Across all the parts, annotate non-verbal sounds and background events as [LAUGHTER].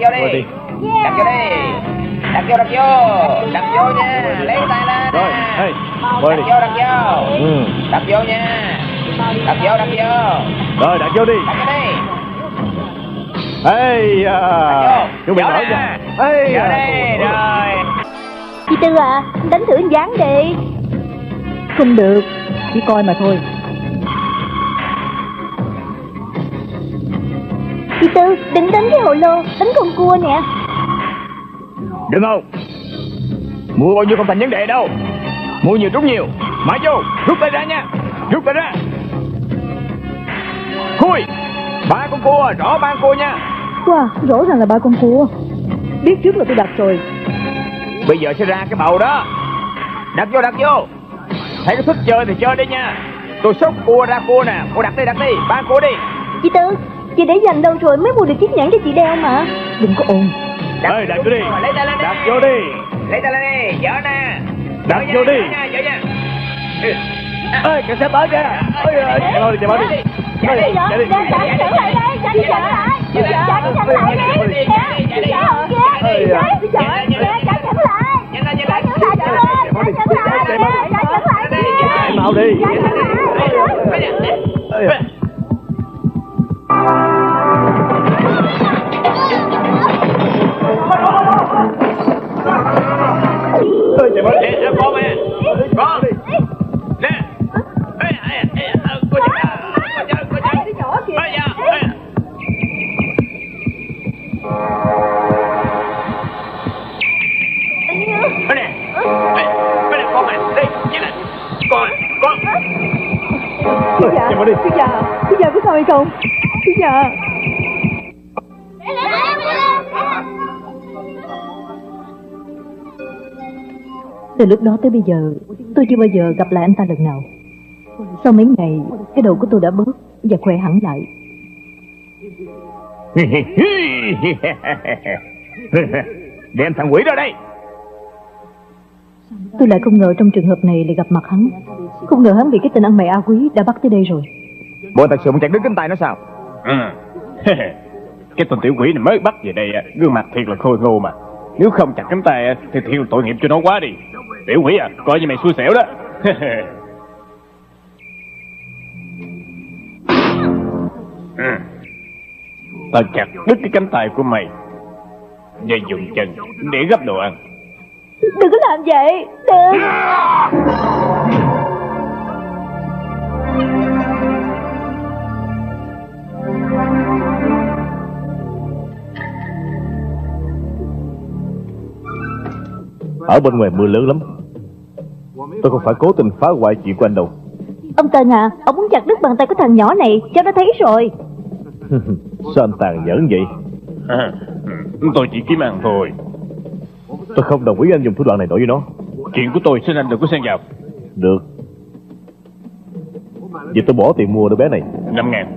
đặt vô đi. Đặt vô đi. Đặt vô đặt vô. Đặt vô nha. Lấy tay lên Rồi, hey, đặt vô đặt vô. Ừ. đặt vô nha. Đặt vô đặt vô. Rồi, đặt vô đi. đặt vô đi. Ê, à, chuẩn bị nổi nha. Vô à, đi. rồi. Chị Tư à Đánh thử dáng đi. Không được Chỉ coi mà thôi Chị Tư đừng đánh cái hồ lô Đánh con cua nè. Đừng không Mua bao nhiêu không thành vấn đề đâu. Mua nhiều trúng nhiều. Mãi vô. Rút tay ra nha. Rút tay ra. Khui. Ba con cua Rõ ba con cua nha. Wow rõ ràng là ba con cua. Biết trước là tôi đặt rồi. Bây giờ sẽ ra cái bầu đó. Đặt vô đặt vô. Thấy có thích chơi thì chơi đi nha. Tôi xúc cua ra cua nè. Cô đặt đi đặt đi. Ba cua đi. Chị Tư Chị để dành đâu rồi mới mua được chiếc nhẫn cho chị đeo mà Đừng có ồn Ê, đặt vô đi. Lấy tay lên đi Đặt vô đi. Lấy tay lên đi Dở nè Đặt vô đi. Ừ. Ê, cảnh sát tới kìa. Ôi, chạy mau đi, chạy mau đi. Chạy đi, chạy đi. Cái nhẫn lại đây Trả cái nhẫn lại Trả cái nhẫn lại đi à. Kìa Trả nhẫn lại Nhanh lên, nhanh Trả lên. nhẫn lại nhẫn lại Chạy đi. Lại đi Chạy mau đi. Trả nhẫn lại Ê, ê, chạy mau đi. Ê, ê, con nè Con. Nè. Ê, ê, ê, cô chơi Cô chơi, cô chơi Ê, dạ, ê. Ê, nè Ê, ê, nè, con nè Đi, chạy nè Con con. Chú già. Chú già Chú già có sao hay không? Chú già Từ lúc đó tới bây giờ Tôi chưa bao giờ gặp lại anh ta lần nào. Sau mấy ngày Cái đầu của tôi đã bớt Và khỏe hẳn lại. [LAUGHS] Đem thằng quỷ ra đây. Tôi lại không ngờ trong trường hợp này lại gặp mặt hắn. Không ngờ hắn bị cái tên ăn mày A Quý đã bắt tới đây rồi. Bộ thật sự muốn chặt đứt cánh tay nó sao? Ừ. [LAUGHS] cái tên tiểu quỷ này mới bắt về đây gương mặt thiệt là khôi ngô mà. Nếu không chặt cánh tay thì thiệt là tội nghiệp cho nó quá đi tiểu quỷ à coi như mày xui xẻo đó. Ừ. tao chặt đứt cái cánh tay của mày và dùng chân để gấp đồ ăn. Đừng có làm vậy Đừng ở bên ngoài mưa lớn lắm. Tôi không phải cố tình phá hoại chuyện của anh đâu. Ông Tân à Ông muốn chặt đứt bàn tay của thằng nhỏ này Cháu đã thấy rồi. [LAUGHS] Sao anh tàn nhẫn vậy? [LAUGHS] Tôi chỉ kiếm ăn thôi. Tôi không đồng ý anh dùng thủ đoạn này đối với nó. Chuyện của tôi xin anh đừng có xen vào. Được. Vậy tôi bỏ tiền mua đứa bé này. Năm ngàn.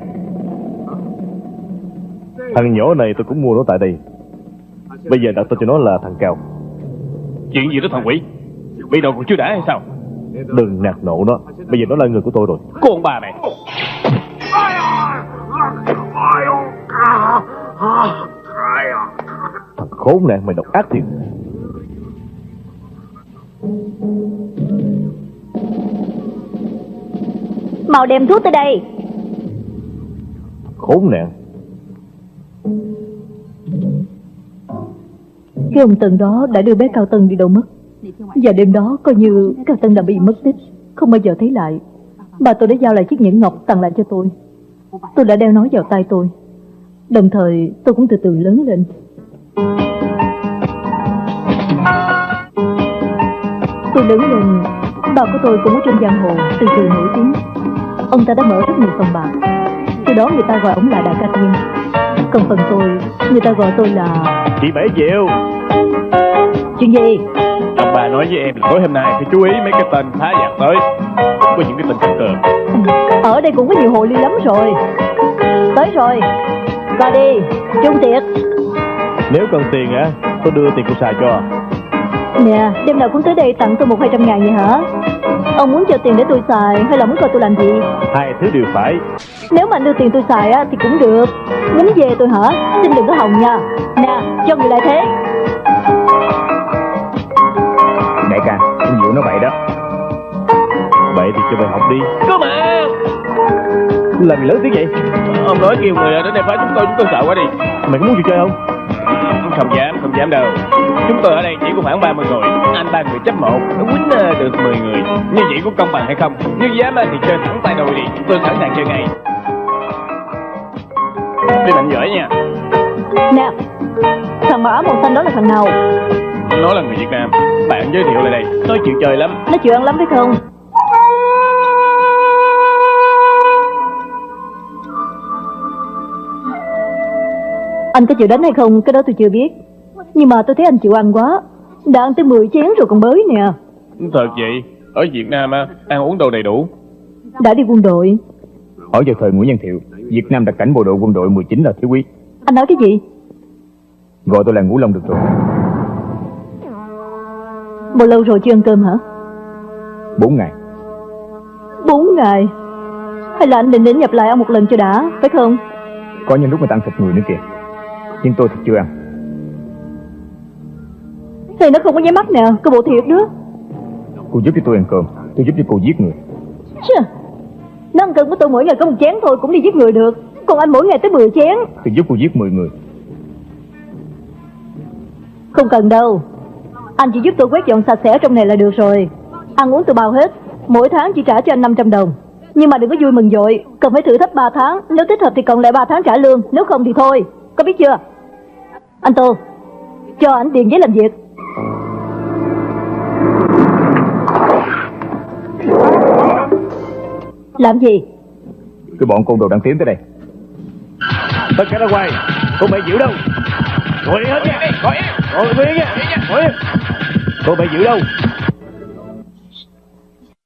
Thằng nhỏ này tôi cũng mua nó tại đây. Bây giờ đặt tên cho nó là thằng cao chuyện gì đó thằng quỷ? Bị đầu còn chưa đã hay sao? Đừng nạt nộ nó. Bây giờ nó là người của tôi rồi. Con bà này. Thằng khốn nạn mày độc ác thiệt. Mau đem thuốc tới đây. Khốn nạn Cái ông Tân đó đã đưa bé Cao Tân đi đâu mất? Và đêm đó coi như Cao Tân đã bị mất tích, Không bao giờ thấy lại. Bà tôi đã giao lại chiếc nhẫn ngọc tặng lại cho tôi. Tôi đã đeo nó vào tay tôi. Đồng thời, tôi cũng từ từ lớn lên. Tôi lớn lên, Bà của tôi cũng ở trên giang hồ, Từ từ nổi tiếng. Ông ta đã mở rất nhiều phòng bạc. Từ đó người ta gọi ông là Đại ca Thiên. Còn phần tôi, Người ta gọi tôi là Chị Bảy Diệu. Chuyện gì? Ông bà nói với em là tối hôm nay phải chú ý mấy cái tên phá giặc tới Có những cái tên cứng cờ. Ở đây cũng có nhiều hồ ly lắm rồi. Tới rồi Coi đi Trung tiệc. Nếu cần tiền á Tôi đưa tiền cô xài cho. Nè đêm nào cũng tới đây tặng tôi một hai trăm ngàn vậy hả? Ông muốn cho tiền để tôi xài hay là muốn coi tôi làm gì? Hai thứ đều phải. Nếu mà anh đưa tiền tôi xài á thì cũng được. Muốn về tôi hả? Xin đừng có hòng nha. Nè cho người lại thế Đại ca Ông Diệu nói vậy đó. Vậy thì cho mày học đi. Cơ mà! Làm gì lớn tiếng vậy? Ông nói kêu người đến đây phá chúng tôi Chúng tôi sợ quá đi. Mày có muốn gì chơi không? Không dám không dám đâu. Chúng tôi ở đây chỉ có khoảng 30 người Anh ba người chấp một Nó quýnh ờ, được 10 người. Như vậy có công bằng hay không? Nếu dám thì chơi thẳng tay đôi đi. Tôi sẵn sàng chơi ngay. Đi mạnh giỏi nha. Nè Thằng áo màu xanh đó là thằng nào Nó là người Việt Nam. Bạn giới thiệu lại đây. Tôi chịu chơi lắm. Nó chịu ăn lắm phải không? Anh có chịu đánh hay không? Cái đó tôi chưa biết. Nhưng mà tôi thấy anh chịu ăn quá. Đã ăn tới 10 chén rồi còn bới nè. Thật vậy? Ở Việt Nam á, ăn uống đồ đầy đủ? Đã đi quân đội. Ở vào thời Nguyễn Văn Thiệu Việt Nam đặt cảnh bộ đội quân đội 19 là thiếu quý. Anh nói cái gì? Gọi tôi là Ngũ Long được rồi Bao lâu rồi chưa ăn cơm hả? 4 ngày. Bốn ngày? Hay là anh định đến nhập lại ăn một lần cho đã Phải không? Có những lúc mà ta ăn thịt người nữa kìa. Nhưng tôi thì chưa ăn. Thì nó không có nháy mắt nè Cơ bộ thiệt đó. Cô giúp cho tôi ăn cơm Tôi giúp cho cô giết người. Chà, Nó ăn cơm của tôi mỗi ngày có một chén thôi Cũng đi giết người được. Còn anh mỗi ngày tới 10 chén. Tôi giúp cô giết 10 người. Không cần đâu Anh chỉ giúp tôi quét dọn sạch sẽ trong này là được rồi. Ăn uống tôi bao hết Mỗi tháng chỉ trả cho anh 500 đồng. Nhưng mà đừng có vui mừng dội Cần phải thử thách 3 tháng. Nếu thích hợp thì còn lại 3 tháng trả lương Nếu không thì thôi. Có biết chưa? Anh Tô Cho anh tiền giấy làm việc. Làm gì? Cái bọn côn đồ đang tiến tới đây. Tất cả ra ngoài Cô mày giữ đâu Ngồi yên hết nha Ngồi yên. Ngồi yên nha Ngồi yên. Cô mày giữ đâu?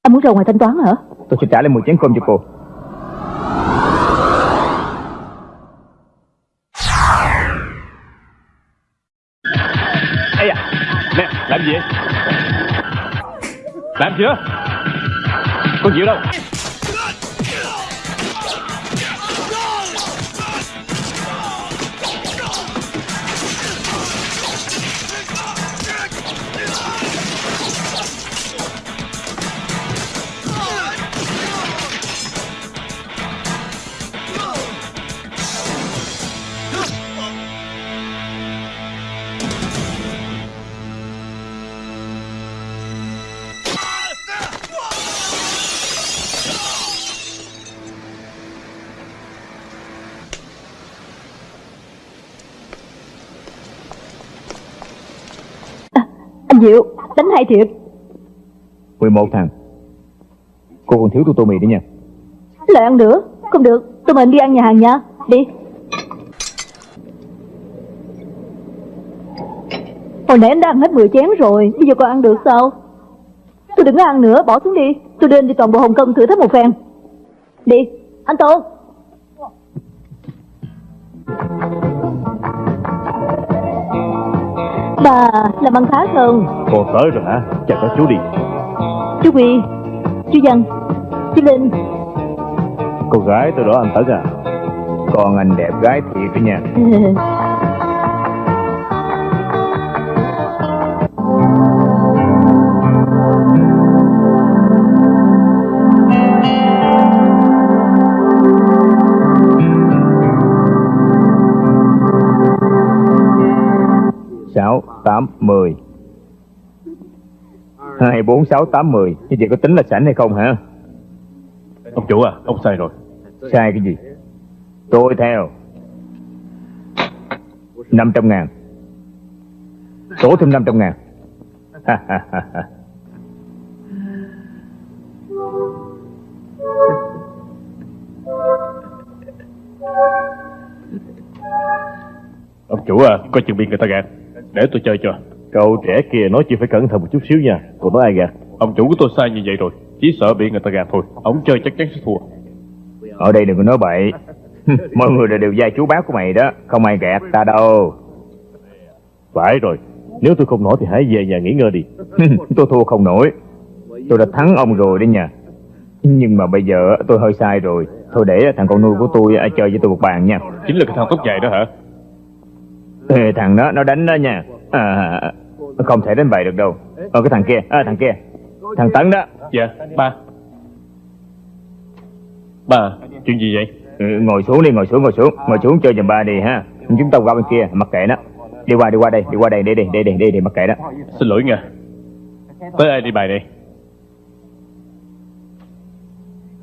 Anh muốn ra ngoài thanh toán hả? Tôi sẽ trả lại 10 chén cơm cho cô. Ây da Nè làm gì vậy? Làm chưa Con chịu đâu Diệu Đánh hay thiệt? 11 thằng. Cô còn thiếu tôi tô mì nữa nha. Lại ăn nữa. Không được Tôi mời anh đi ăn nhà hàng nha. Đi. Hồi nãy anh đã ăn hết 10 chén rồi Bây giờ còn ăn được sao? Tôi đừng có ăn nữa Bỏ xuống đi. Tôi anh đi toàn bộ Hồng Kông thử thách một phen. Đi. Anh Tô Bà làm ăn khá không Cô tới rồi hả? Chào các chú đi. Chú Huy Chú Văn Chú Linh. Cô gái tôi đó anh Tấn à? Con anh đẹp gái thiệt đó nha [LAUGHS] 10 2, 4, 6, 8, 10 Như vậy có tính là sảnh hay không hả? Ông chủ à, ông sai rồi. Sai cái gì? Tôi theo. 500 ngàn. Tổ thêm 500 ngàn. Ông chủ à, có chuyện bị người ta gạt. Để tôi chơi cho. Cậu trẻ kia nói chuyện phải cẩn thận một chút xíu nha. Cậu nói ai gạt? Ông chủ của tôi sai như vậy rồi Chỉ sợ bị người ta gạt thôi. Ông chơi chắc chắn sẽ thua. Ở đây đừng có nói bậy. [LAUGHS] Mọi người đều gia chú bác của mày đó không ai gạt ta đâu. Phải rồi Nếu tôi không nổi thì hãy về nhà nghỉ ngơi đi. [LAUGHS] Tôi thua không nổi. Tôi đã thắng ông rồi đấy nha. Nhưng mà bây giờ tôi hơi sai rồi. Thôi để thằng con nuôi của tôi à, chơi với tôi một bàn nha. Chính là cái thằng tóc dài đó hả? Ê, Thằng đó nó đánh đó nha à, Không thể đánh bại được đâu. Ờ cái thằng kia. À, Thằng kia. Thằng Tấn đó. Dạ ba. Ba chuyện gì vậy? Ừ, Ngồi xuống đi ngồi xuống ngồi xuống. Ngồi xuống chơi giùm ba đi ha. Chúng ta qua bên kia mặc kệ nó. Đi qua đi qua đây đi qua đây đi đi đi đi đi, đi mặc kệ đó Xin lỗi nha Tới ai đi bài đây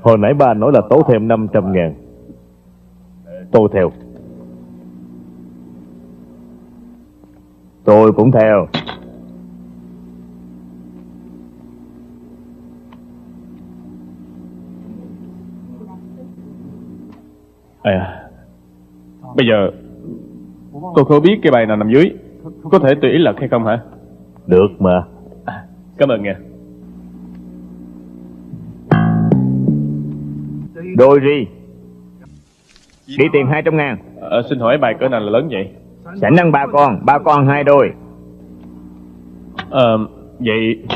Hồi nãy ba nói là tố thêm 500 ngàn. Tôi theo Tôi cũng theo. À Bây giờ Tôi không biết cái bài nào nằm dưới. Có thể tùy ý lật hay không hả? Được mà. À, Cảm ơn nha. Đôi ri. Đi tiền 200 ngàn. À, Xin hỏi bài cỡ nào là lớn vậy Sảnh ăn ba con Ba con hai đôi. À, Vậy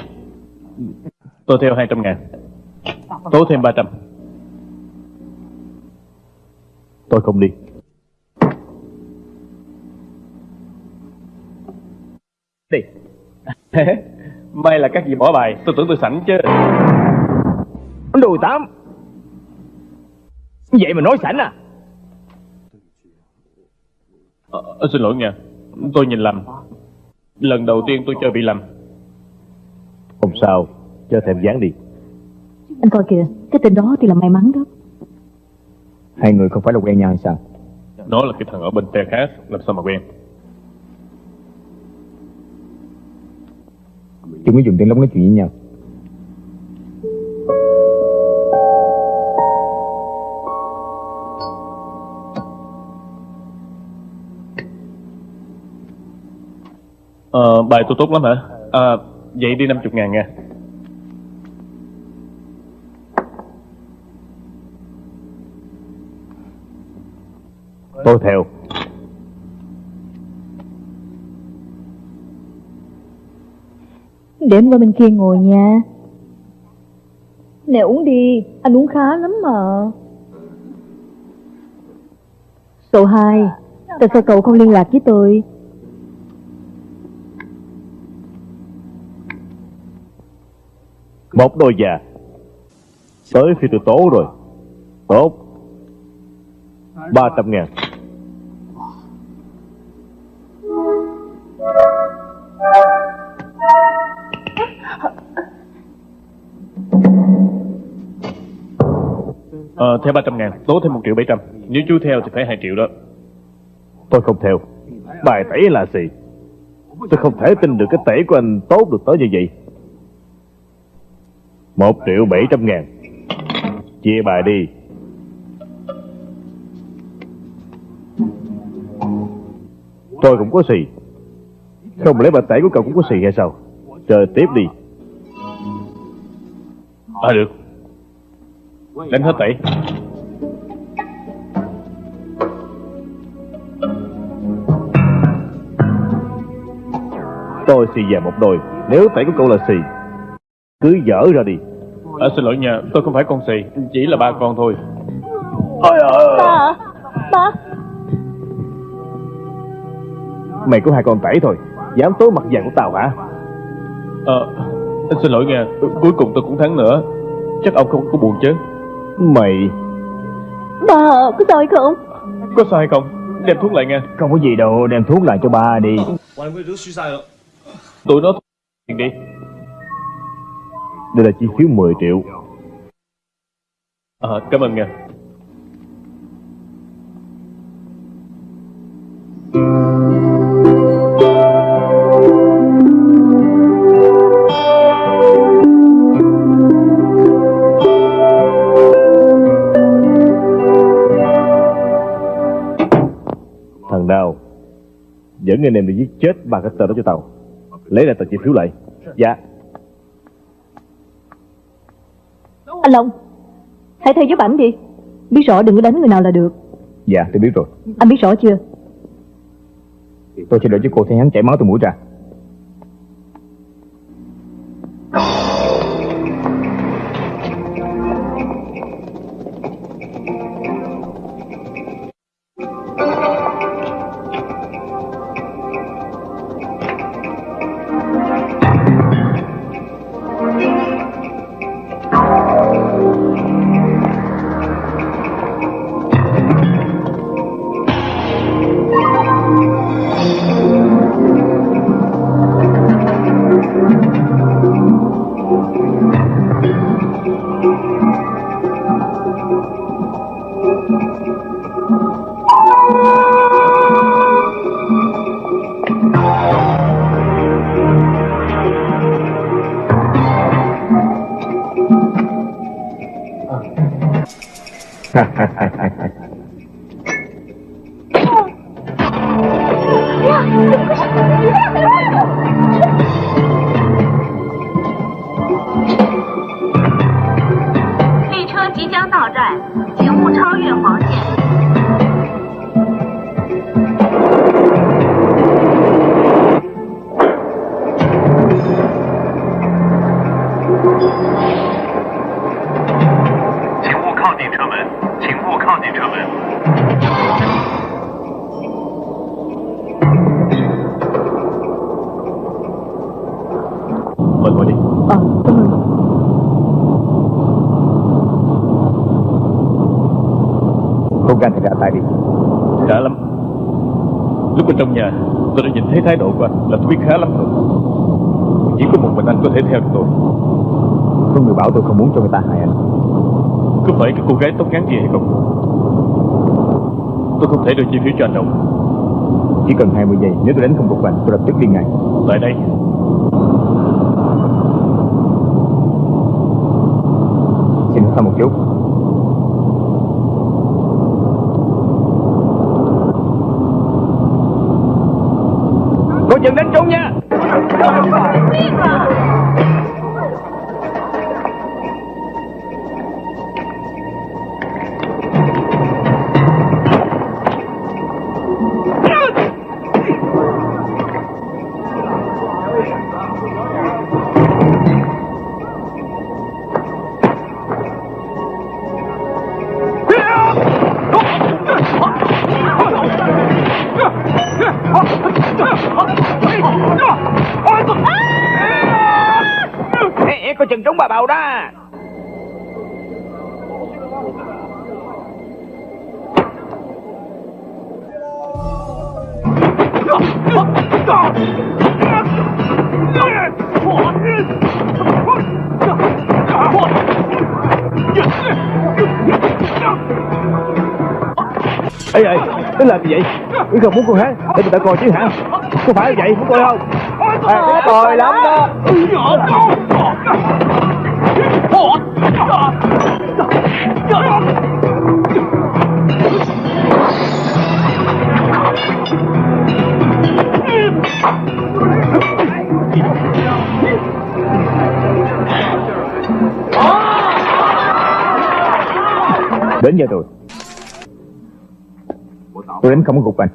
Tôi theo 200 ngàn. Tố thêm 300 Tôi không đi. Đi. [LAUGHS] May là các vị bỏ bài Tôi tưởng tôi sẵn chứ. Đùi tám. Vậy mà nói sảnh à à, Xin lỗi nha. Tôi nhìn lầm. Lần đầu tiên tôi chơi bị lầm. Không sao. Cho thêm dáng đi. Anh coi kìa Cái tên đó thì là may mắn đó. Hai người không phải là quen nhau hay sao? Nó là cái thằng ở bên phe khác Làm sao mà quen? Chúng có dùng tiếng lóng nói chuyện với nhau Ờ, bài tôi tốt lắm hả? À, vậy đi 50 ngàn nha. Tôi theo. Để em qua bên kia ngồi nha. Nè uống đi. Anh uống khá lắm mà. Số 2 Tại sao cậu không liên lạc với tôi Một đôi già. Tới khi tôi tố rồi. Tốt. 300 ngàn. Ờ, theo 300 ngàn, tố thêm 1 triệu 700. Nếu chú theo thì phải 2 triệu đó. Tôi không theo. Bài tẩy là gì? Tôi không thể tin được cái tẩy của anh tốt được tới như vậy một triệu bảy trăm ngàn. Chia bài đi. Tôi cũng có xì. Không lẽ bài tẩy của cậu cũng có xì hay sao? Chờ tiếp đi. À được. Đánh hết tẩy. Tôi xì về một đôi. Nếu tẩy của cậu là xì cứ dở ra đi À, xin lỗi nha, tôi không phải con xì, chỉ là ba con thôi. Ôi ơi Ba à? Ba Mày có hai con tẩy thôi Dám tối mặt vàng của tao hả Ờ, xin lỗi nha, cuối cùng tôi cũng thắng nữa. Chắc ông không có buồn chứ? Mày Ba à, có sao hay không Có sao hay không? Đem thuốc lại nha. Không có gì đâu đem thuốc lại cho ba đi Tụi nó đi. Đây là chi phiếu 10 triệu. Ờ, cảm ơn nha. Thằng nào Dẫn anh em đi giết chết ba cái tên đó cho tao? Lấy lại tờ chi phiếu lại. Dạ Anh Long Hãy theo giúp ảnh đi. Biết rõ đừng có đánh người nào là được. Dạ tôi biết rồi. Anh biết rõ chưa? Tôi sẽ đợi cho cô thấy hắn chảy máu từ mũi ra Thấy thái độ của anh Là tôi biết khá lắm rồi. Chỉ có một mình anh có thể theo được tôi. Có người bảo tôi không muốn cho người ta hại anh. Có phải cái cô gái tóc ngắn kia hay không? Tôi không thể đưa chi phí cho anh đâu. Chỉ cần 20 giây Nếu tôi đánh không gục anh Tôi lập tức đi ngay. Tại đây. Xin hỏi một chút Cô chừng đến chúng. Cái làm gì vậy? Ý không muốn cô hát Để người ta coi chứ hả? Có phải vậy? Muốn coi không? À, Coi lắm đó. Đến giờ rồi. Tôi đánh không có gục anh.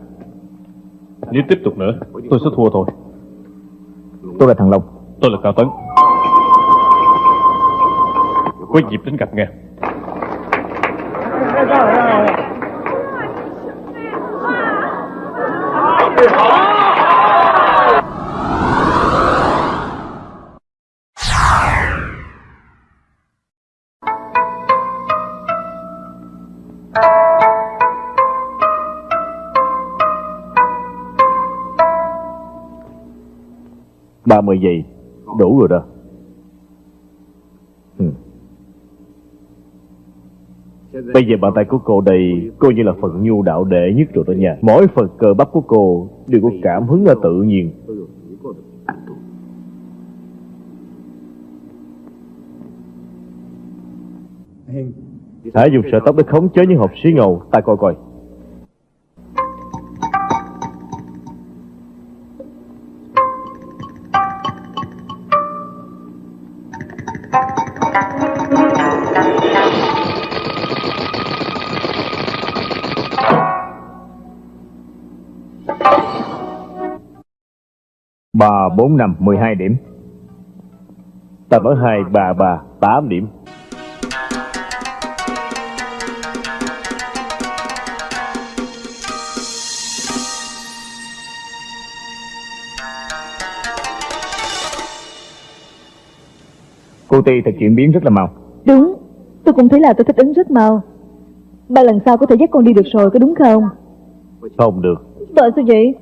Nếu tiếp tục nữa Tôi sẽ thua thôi. Tôi là thằng Long. Tôi là Cao Tấn. Có dịp đến gặp nghe ba mươi giây đủ rồi đó. Ừ. Bây giờ bàn tay của cô đây coi như là phần nhu đạo đệ nhất rồi đó nha. Mỗi phần cơ bắp của cô đều có cảm hứng là tự nhiên. Hãy dùng sợi tóc để khống chế những hộp xí ngầu. Ta coi coi Ba, bốn, năm, mười hai điểm. Ta nói hai ba ba tám điểm. Cô Ti thật chuyển biến rất là mau. Đúng Tôi cũng thấy là tôi thích ứng rất mau. Ba lần sau có thể dắt con đi được rồi có đúng không? Không được. Tại sao vậy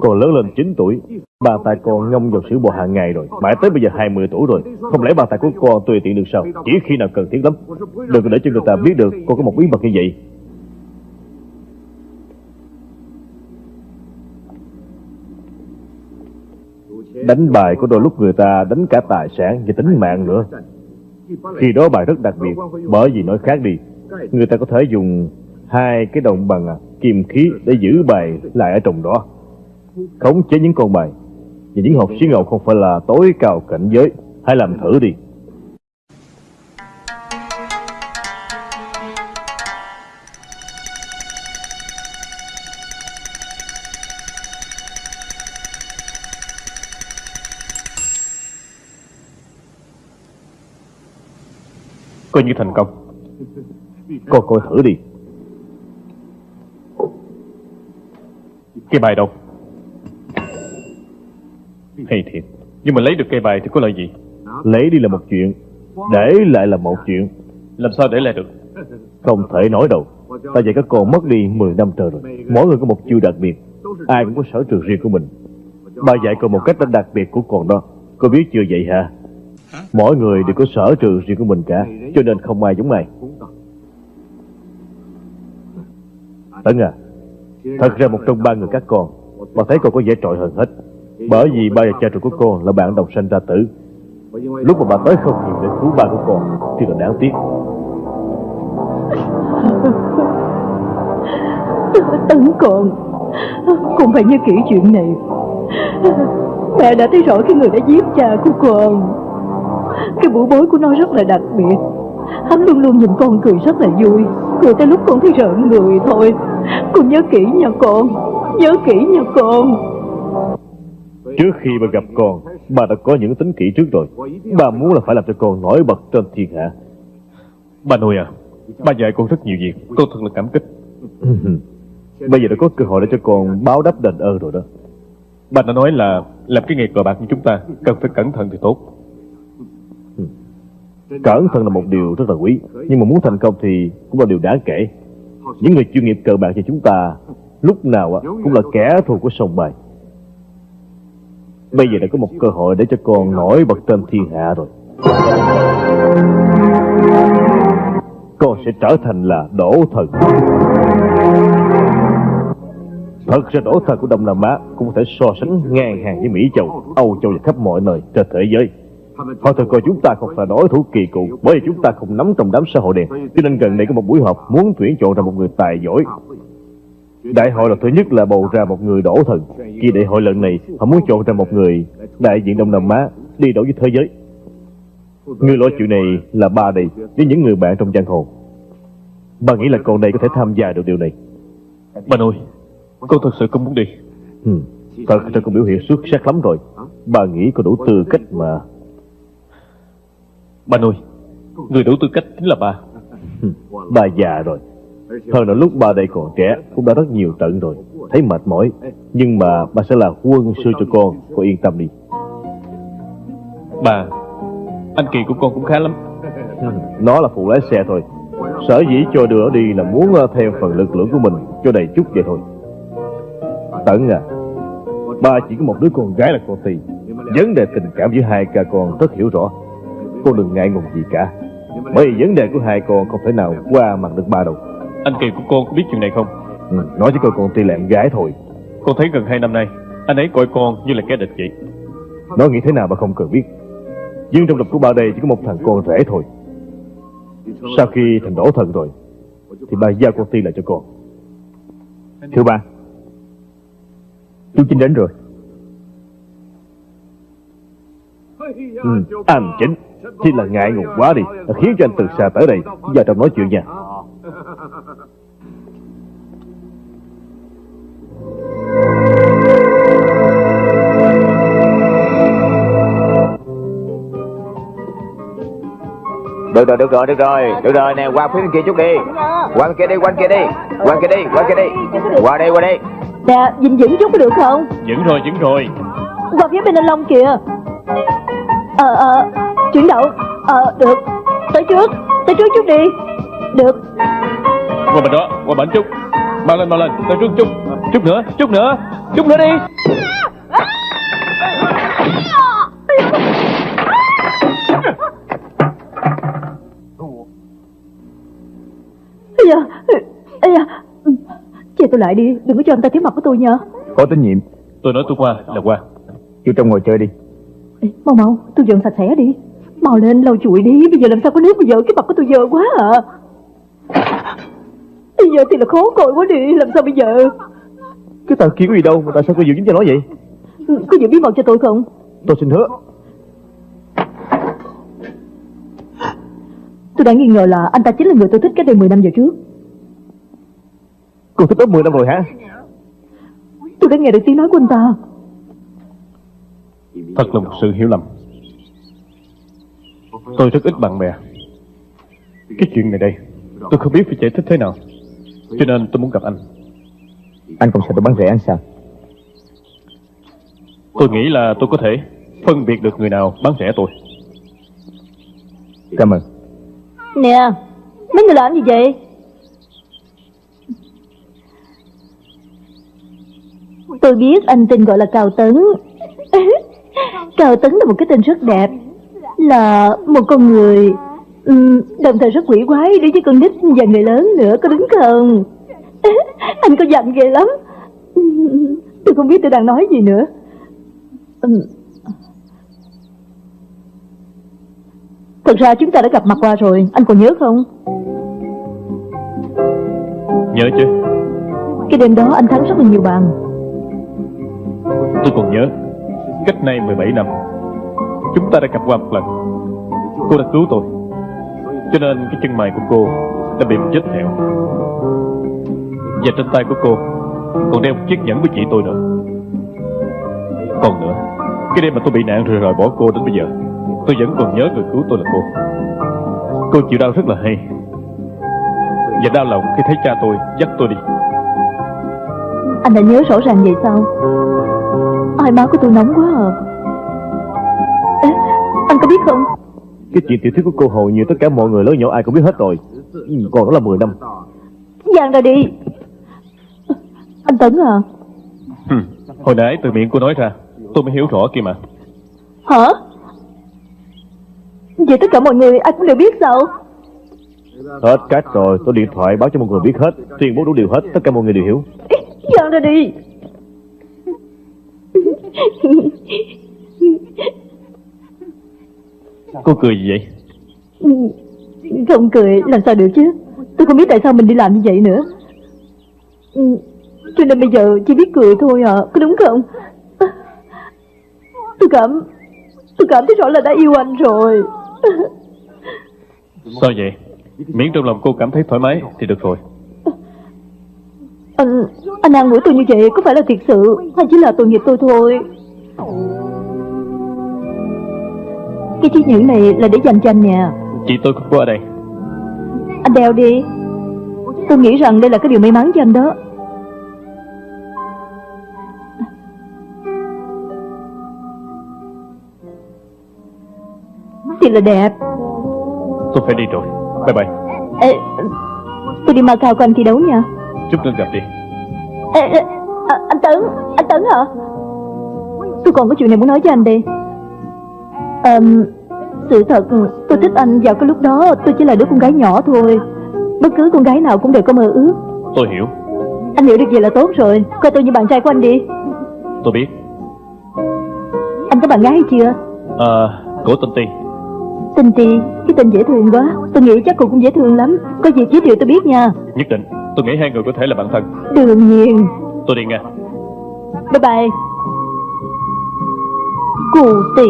còn lớn lên 9 tuổi. Bà tài con ngâm vào sữa bò hàng ngày rồi. Mãi tới bây giờ 20 tuổi rồi. Không lẽ bà tài của con tùy tiện được sao? Chỉ khi nào cần thiết lắm. Đừng để cho người ta biết được con có một bí mật như vậy. Đánh bài có đôi lúc người ta đánh cả tài sản và tính mạng nữa. Khi đó bài rất đặc biệt, Bởi vì nói khác đi. Người ta có thể dùng hai cái đồng bằng à, kim khí để giữ bài lại ở trong đó. Khống chế những con bài. Và những hộp xí ngầu không phải là tối cao cảnh giới. Hãy làm thử đi. Coi như thành công Con coi thử đi. cái bài đâu hay thiệt Nhưng mà lấy được cây bài thì có lợi gì Lấy đi là một chuyện. Để lại là một chuyện. Làm sao để lại được Không thể nói đâu. Ta dạy các con mất đi 10 năm trời rồi. Mỗi người có một chiêu đặc biệt. Ai cũng có sở trường riêng của mình. Ba dạy con một cách đặc biệt của con đó. Cô biết chưa vậy hả? Mỗi người đều có sở trường riêng của mình cả. Cho nên không ai giống ai. Tấn à, thật ra một trong ba người các con, bà thấy con có vẻ trội hơn hết. Bởi vì ba và cha ruột của con là bạn đồng sanh ra tử. Lúc mà bà tới không kịp để cứu ba của con, thì là đáng tiếc. Tấn con Con phải nhớ kỹ chuyện này. Mẹ đã thấy rõ cái người đã giết cha của con. Cái buổi bối của nó rất là đặc biệt. Hắn luôn luôn nhìn con cười rất là vui. Cười tới lúc con thấy rợn người thôi. Con nhớ kỹ nha con Nhớ kỹ nha con. Trước khi bà gặp con, bà đã có những tính kỹ trước rồi. Bà muốn là phải làm cho con nổi bật trên thiên hạ. Ba nuôi à Ba dạy con rất nhiều việc Con thật là cảm kích [LAUGHS] Bây giờ đã có cơ hội để cho con báo đáp đền ơn rồi đó. Ba đã nói là Làm cái nghề cờ bạc như chúng ta Cần phải cẩn thận thì tốt [LAUGHS] Cẩn thận là một điều rất là quý, nhưng mà muốn thành công thì cũng là điều đáng kể. Những người chuyên nghiệp cờ bạc như chúng ta lúc nào cũng là kẻ thù của sòng bài. Bây giờ đã có một cơ hội để cho con nổi bật trên thiên hạ rồi. Con sẽ trở thành là đổ thần. Thật ra đổ thần của Đông Nam Á cũng có thể so sánh ngang hàng với Mỹ Châu, Âu Châu và khắp mọi nơi trên thế giới. Họ thường coi chúng ta không phải đối thủ kỳ cựu bởi vì chúng ta không nắm trong đám xã hội đen. Cho nên gần đây có một buổi họp muốn tuyển chọn ra một người tài giỏi. Đại hội lần thứ nhất là bầu ra một người đổ thần. Khi đại hội lần này, họ muốn chọn ra một người đại diện Đông Nam Á đi đấu với thế giới. Người lo chuyện này là ba đây với những người bạn trong giang hồ. Ba nghĩ là con đây có thể tham gia được điều này. Ba nuôi Con thật sự không muốn đi Ừ. Thật ra con biểu hiện xuất sắc lắm rồi. Ba nghĩ có đủ tư cách mà. Ba nuôi Người đủ tư cách chính là ba Ba già rồi. Hơn nữa lúc ba đây còn trẻ cũng đã rất nhiều trận rồi. Thấy mệt mỏi. Nhưng mà ba sẽ là quân sư cho con. Con yên tâm đi. Ba Anh Kỳ của con cũng khá lắm Nó là phụ lái xe thôi. Sở dĩ cho đưa nó đi là muốn ờ, theo phần lực lượng của mình cho đầy chút vậy thôi. Tấn à, ba chỉ có một đứa con gái là con Tì. Vấn đề tình cảm giữa hai ca con rất hiểu rõ. Con đừng ngại ngùng gì cả. Bởi vì vấn đề của hai con không thể nào qua mặt được ba đâu. Anh Kỳ của con có biết chuyện này không Ừ, nói với con con Tì là em gái thôi. Con thấy gần hai năm nay Anh ấy coi con như là kẻ địch vậy Nó nghĩ thế nào mà không cần biết. Nhưng trong lòng của ba đây chỉ có một thằng con rể thôi. Sau khi thành đổ thần rồi, thì ba giao con Ti lại cho con. Thưa ba Chú Chính đến rồi Ừ, anh chính Chỉ là ngại ngùng quá đi Đã khiến cho anh từ xa tới đây Vào trong nói chuyện nha Được rồi, được rồi, được rồi. Được rồi nè, qua phía bên kia chút đi. Qua bên kia đi, qua bên kia đi. Qua bên kia đi, qua bên kia đi. Qua đây, qua đây. Nè, dình dững chút có được không? Dẫn rồi, dẫn rồi Qua phía bên anh Long kìa. Ờ, ờ, chuyển động Ờ, được. Tới trước, tới trước chút đi. Được Qua bên đó, qua bên chút. Mau lên, mau lên, tới trước chút. Chút nữa, chút nữa, chút nữa đi. Ây da, ây da. Che tôi lại đi, đừng có cho anh ta thấy mặt của tôi nha. Có tín nhiệm. Tôi nói tôi qua là qua. Chú trong ngồi chơi đi. Ê, Mau mau, tôi dọn sạch sẽ đi. Mau lên lau chùi đi, bây giờ làm sao có nước bây giờ Cái mặt của tôi dơ quá à Bây giờ thì là khó coi quá đi Làm sao bây giờ? Cái tờ kia có gì đâu mà tại sao cô giữ dính cho nó vậy? Ừ, Có giữ bí mật cho tôi không? Tôi xin hứa. Tôi đã nghi ngờ là anh ta chính là người tôi thích cách đây 10 năm giờ trước. Cô thích đó 10 năm rồi hả? Tôi đã nghe được tiếng nói của anh ta. Thật là một sự hiểu lầm. Tôi rất ít bạn bè. Cái chuyện này đây Tôi không biết phải giải thích thế nào Cho nên tôi muốn gặp anh. Anh không sợ tôi bán rẻ anh sao? Tôi nghĩ là tôi có thể phân biệt được người nào bán rẻ tôi. Cảm ơn. Nè Mấy người làm gì vậy? Tôi biết anh tên gọi là Cao Tấn. [LAUGHS] Cao Tấn là một cái tên rất đẹp Là một con người ừm, Đồng thời rất quỷ quái đối với con nít và người lớn nữa Có đúng không? [LAUGHS] Anh có giận ghê lắm. Tôi không biết tôi đang nói gì nữa. Ừm. Thật ra chúng ta đã gặp mặt qua rồi Anh còn nhớ không? Nhớ chứ. Cái đêm đó anh thắng rất là nhiều bàn. Tôi còn nhớ Cách nay 17 năm Chúng ta đã gặp qua một lần. Cô đã cứu tôi cho nên cái chân mày của cô Đã bị một vết thẹo Và trên tay của cô Còn đeo một chiếc nhẫn với chị tôi nữa. Còn nữa, Cái đêm mà tôi bị nạn rồi rồi bỏ cô đến bây giờ, Tôi vẫn còn nhớ người cứu tôi là cô. Cô chịu đau rất là hay. Và đau lòng khi thấy cha tôi dắt tôi đi. Anh đã nhớ rõ ràng vậy sao? Ai má của tôi nóng quá. Cái chuyện tiểu thuyết của cô hầu như tất cả mọi người lớn nhỏ ai cũng biết hết rồi. Ừ, Còn đó là 10 năm. Giang ra đi. Anh Tấn à? Hừm, Hồi nãy từ miệng cô nói ra Tôi mới hiểu rõ kia mà. Hả? Vậy tất cả mọi người ai cũng đều biết sao? Hết cách rồi Tôi điện thoại báo cho mọi người biết hết Tuyên bố đủ điều hết Tất cả mọi người đều hiểu. Ê, Giang ra đi [LAUGHS] Cô cười gì vậy? Không cười làm sao được chứ? Tôi không biết tại sao mình đi làm như vậy nữa. Ừ, Cho nên bây giờ chỉ biết cười thôi à Có đúng không? Tôi cảm Tôi cảm thấy rõ là đã yêu anh rồi. Sao vậy? Miễn trong lòng cô cảm thấy thoải mái Thì được rồi. Anh Anh an ủi tôi như vậy có phải là thiệt sự Hay chỉ là tội nghiệp tôi thôi Cái chiếc nhẫn này là để dành cho anh nè. Chị tôi cũng có ở đây. Anh đeo đi. Tôi nghĩ rằng đây là cái điều may mắn cho anh đó. Thì là đẹp. Tôi phải đi rồi. Bye bye. Ê, Tôi đi Macau coi anh thi đấu nha. Chúc nên gặp đi. Ê, à, Anh Tấn Anh Tấn hả? Tôi còn có chuyện này muốn nói với anh đây Ờm, Sự thật tôi thích anh vào cái lúc đó Tôi chỉ là đứa con gái nhỏ thôi. Bất cứ con gái nào cũng đều có mơ ước. Tôi hiểu. Anh hiểu được vậy là tốt rồi. Coi tôi như bạn trai của anh đi. Tôi biết. Anh có bạn gái hay chưa? À Cổ tên Ti. Tình Ti? Cái tên dễ thương quá. Tôi nghĩ chắc cô cũng dễ thương lắm. Có gì giới thiệu tôi biết nha. Nhất định. Tôi nghĩ hai người có thể là bạn thân. Đương nhiên. Tôi đi nha. Bye bye. Cụ Ti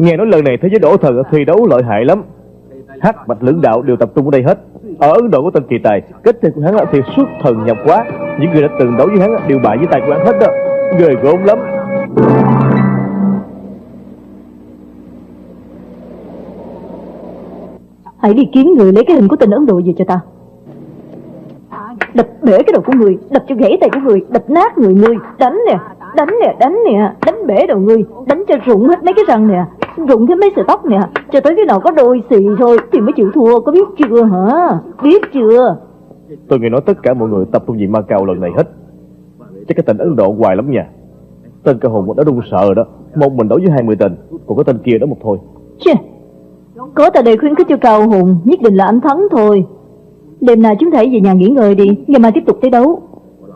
Nghe nói lần này thế giới đổ thần ở thi đấu lợi hại lắm. Hắc bạch lưỡng đạo đều tập trung ở đây hết. Ở Ấn Độ có tên kỳ tài, Kết tên của hắn là thì xuất thần nhập quá Những người đã từng đấu với hắn đều bại với tài của hắn hết đó. Người gớm lắm. Hãy đi kiếm người lấy cái hình của tên Ấn Độ về cho ta. Đập bể cái đầu của người, Đập cho gãy tay của người, Đập nát người người. Đánh nè Đánh nè Đánh nè, Đánh bể đầu người. Đánh cho rụng hết mấy cái răng nè. Rụng hết mấy sợi tóc nè. Cho tới cái nào có đôi xì thôi Thì mới chịu thua Có biết chưa hả? Biết chưa? Tôi nghe nói tất cả mọi người tập trung vì Macau lần này hết. Chắc cái tên Ấn Độ hoài lắm nha. Tên cơ hồn đã run sợ rồi đó. Một mình đấu với 20 tên Còn cái tên kia đó một thôi. Chê Có tại đây khuyến khích cho Cao Hùng Nhất định là anh thắng thôi. Đêm nào chúng hãy về nhà nghỉ ngơi đi Ngày mai tiếp tục thi đấu.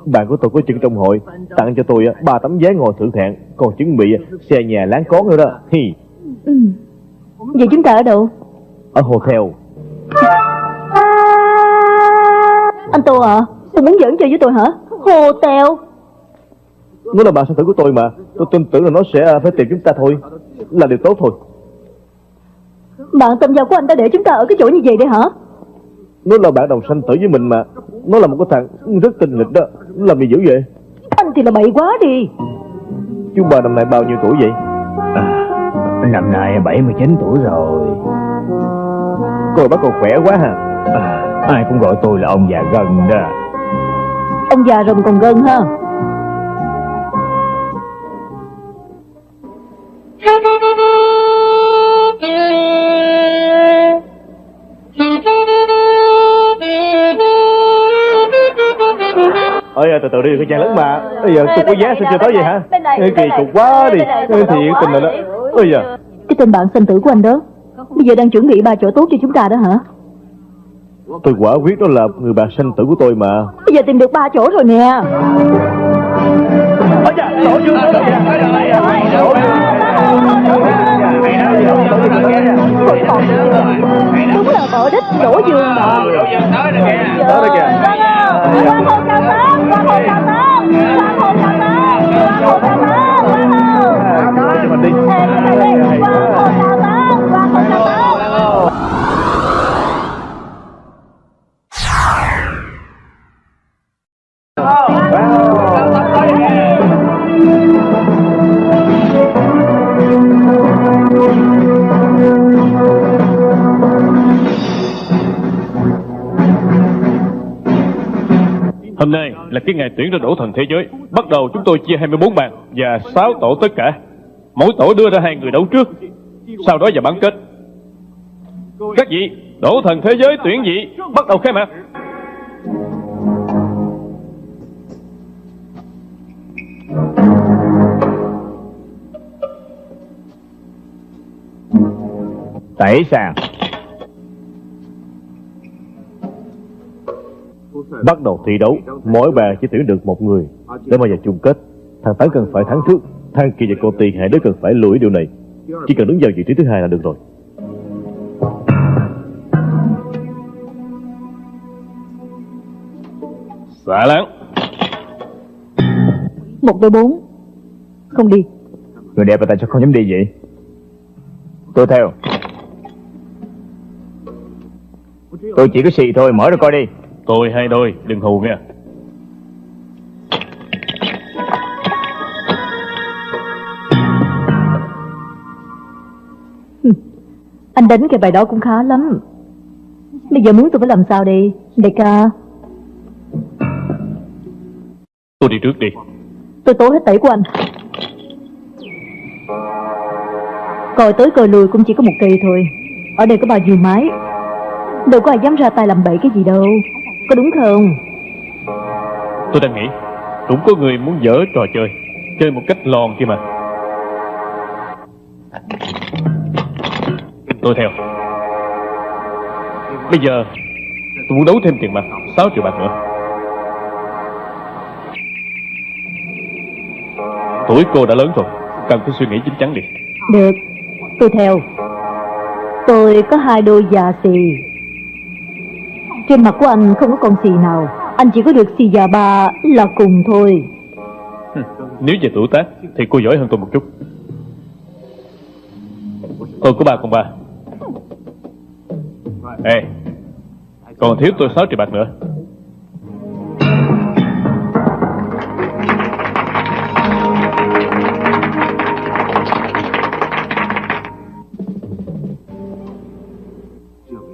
Bạn của tôi có chân trong hội Tặng cho tôi á, ba tấm vé ngồi thượng thạng. Còn chuẩn bị á, xe nhà láng cón nữa đó. Hi ừ. Vậy chúng ta ở đâu? Ở hotel. Anh Tô à Tôi muốn giỡn chơi với tôi hả? Hồ tèo Nó là bạn sinh tử của tôi mà. Tôi tin tưởng là nó sẽ à, phải tìm chúng ta thôi. Là điều tốt thôi. Bạn tâm giao của anh ta để chúng ta ở cái chỗ như vậy đây hả? Nó là bạn đồng sanh tử với mình mà. Nó là một cái thằng rất tinh nghịch đó. Làm gì dữ vậy? Anh thì là bậy quá đi. Chú bà năm nay bao nhiêu tuổi vậy Năm nay 79 tuổi rồi. Cô bác còn khỏe quá ha. À, Ai cũng gọi tôi là ông già gần đó. Ông già rồng còn gân ha. Ơi từ từ đi cái trang lớn mà. Bây giờ tôi có giá sao chưa tới vậy hả? Kỳ cục quá đi. Thiệt này. tình là đó Ôi giờ Cái tên bạn sinh tử của anh đó. Bây giờ đang chuẩn bị ba chỗ tốt cho chúng ta đó hả? Tôi quả quyết đó là người bạn sanh tử của tôi mà. Bây giờ tìm được ba chỗ rồi nè. Đúng là bỏ đích đổ giường. Mà Đó đó kìa. Qua hồ chào tết Qua hồ chào tết Qua hồ chào tết Qua hồ tết cho mình đi cái ngày tuyển ra đổ thần thế giới, Bắt đầu chúng tôi chia 24 bàn Và 6 tổ tất cả. Mỗi tổ đưa ra hai người đấu trước, Sau đó vào bán kết. Các vị, Đổ thần thế giới tuyển vị, Bắt đầu khai mạc. Tẩy sàng. Bắt đầu thi đấu Mỗi bàn chỉ tuyển được một người. Để mà vào chung kết Thằng Tấn cần phải thắng trước Thằng Kỳ và cô Tiền hai đứa cần phải lùi điều này. Chỉ cần đứng vào vị trí thứ hai là được rồi. Xạ láng. Một đôi bốn. Không đi. Người đẹp là tại sao không dám đi vậy? Tôi theo. Tôi chỉ có xì thôi mở ra coi đi Tôi hai đôi Đừng hù nha. Anh đánh cái bài đó cũng khá lắm. Bây giờ muốn tôi phải làm sao đi Đại ca? Tôi đi trước đi. Tôi tố hết tẩy của anh. Coi tới coi lùi cũng chỉ có một cây thôi. Ở đây có bao nhiêu mái? Đâu có ai dám ra tay làm bậy cái gì đâu Có đúng không? Tôi đang nghĩ Cũng có người muốn dở trò chơi Chơi một cách lòn kia mà. Tôi theo. Bây giờ Tôi muốn đấu thêm tiền mặt 6 triệu bạc nữa. Tuổi cô đã lớn rồi Cần phải suy nghĩ chín chắn đi. Được Tôi theo. Tôi có hai đôi già xì trên mặt của anh không có con xì nào. Anh chỉ có được xì già ba là cùng thôi. Nếu về tuổi tác Thì cô giỏi hơn tôi một chút. Tôi có ba con ba. Ê, Còn thiếu tôi 6 triệu bạc nữa.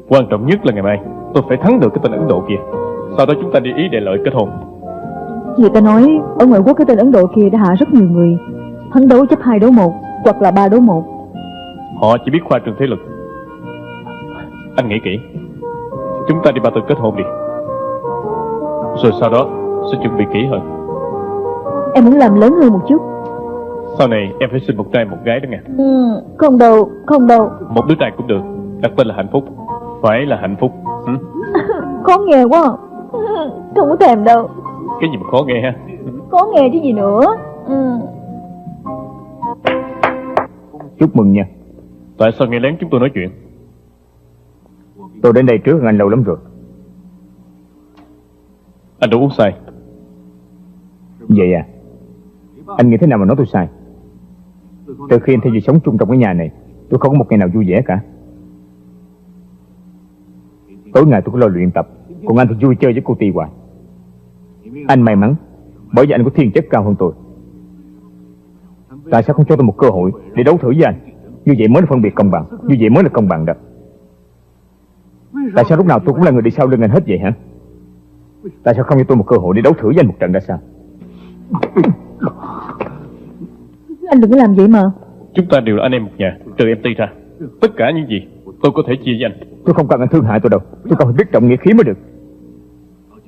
Quan trọng nhất là ngày mai. Tôi phải thắng được cái tên Ấn Độ kia. Sau đó chúng ta đi ý để lợi kết hôn. Người ta nói ở ngoại quốc cái tên Ấn Độ kia đã hạ rất nhiều người. Thắng đấu chấp hai đấu một Hoặc là ba đấu một. Họ chỉ biết khoa trương thế lực. Anh nghĩ kỹ. Chúng ta đi ba tư kết hôn đi. Rồi sau đó sẽ chuẩn bị kỹ hơn. Em muốn làm lớn hơn một chút. Sau này em phải sinh một trai một gái đó nghe. Ừ, Không đâu, không đâu. Một đứa trai cũng được. Đặt tên là hạnh phúc Phải là hạnh phúc. Ừ? [LAUGHS] Khó nghe quá. [LAUGHS] Không có thèm đâu. Cái gì mà khó nghe ha? Khó nghe chứ gì nữa. Ừ. Chúc mừng nha. Tại sao nghe lén chúng tôi nói chuyện? Tôi đến đây trước hơn anh lâu lắm rồi. Anh đâu uống sai Vậy à Anh nghĩ thế nào mà nói tôi sai? Từ khi anh theo dì sống chung trong cái nhà này Tôi không có một ngày nào vui vẻ cả Tối ngày tôi có lo luyện tập. Còn anh thì vui chơi với cô Ti hoài. Anh may mắn Bởi vì anh có thiên chất cao hơn tôi. Tại sao không cho tôi một cơ hội Để đấu thử với anh? Như vậy mới là phân biệt công bằng. Như vậy mới là công bằng đó. Tại sao lúc nào tôi cũng là người đi sau lưng anh hết vậy hả? Tại sao không cho tôi một cơ hội để đấu thử với anh một trận ra sao? Anh đừng có làm vậy mà. Chúng ta đều là anh em một nhà Trừ em Ti ra. Tất cả những gì tôi có thể chia với anh Tôi không cần anh thương hại tôi đâu. Tôi cần phải biết trọng nghĩa khí mới được.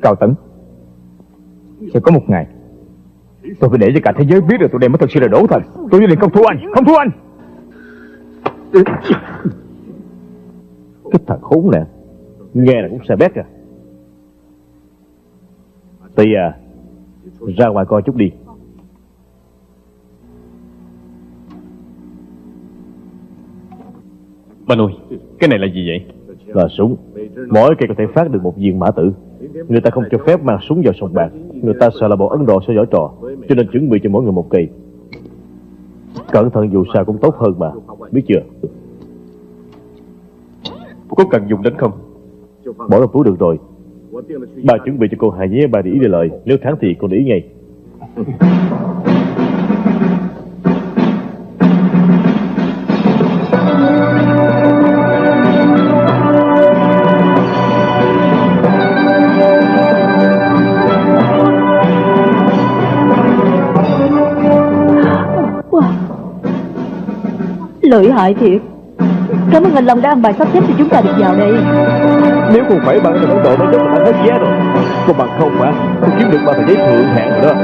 Cao Tấn, Sẽ có một ngày, Tôi phải để cho cả thế giới biết được tụi em mới thật sự là đổ thần. Tôi nhất định không thua anh. Không thua anh. Cái thằng khốn nè Nghe là cũng sẽ bét à Tì à Ra ngoài coi chút đi. Ba nuôi Cái này là gì vậy? Là súng. Mỗi cây có thể phát được một viên mã tử. Người ta không cho phép mang súng vào sòng bạc. Người ta sợ là bọn Ấn Độ sẽ giở trò Cho nên chuẩn bị cho mỗi người một cây. Cẩn thận dù sao cũng tốt hơn mà. Biết chưa? Có cần dùng đến không? Bỏ vào túi được rồi. Bà chuẩn bị cho cô hai nhé bà để ý để lời. Nếu thắng thì con để ý ngay [LAUGHS] Lợi hại thiệt. Cảm ơn anh Long đã ăn bài sắp xếp cho chúng ta được vào đây. Nếu không phải bạn là Ấn Độ mới chắc là hết giá rồi. Còn bằng không mà Tôi kiếm được ba tờ giấy thượng hạng rồi đó.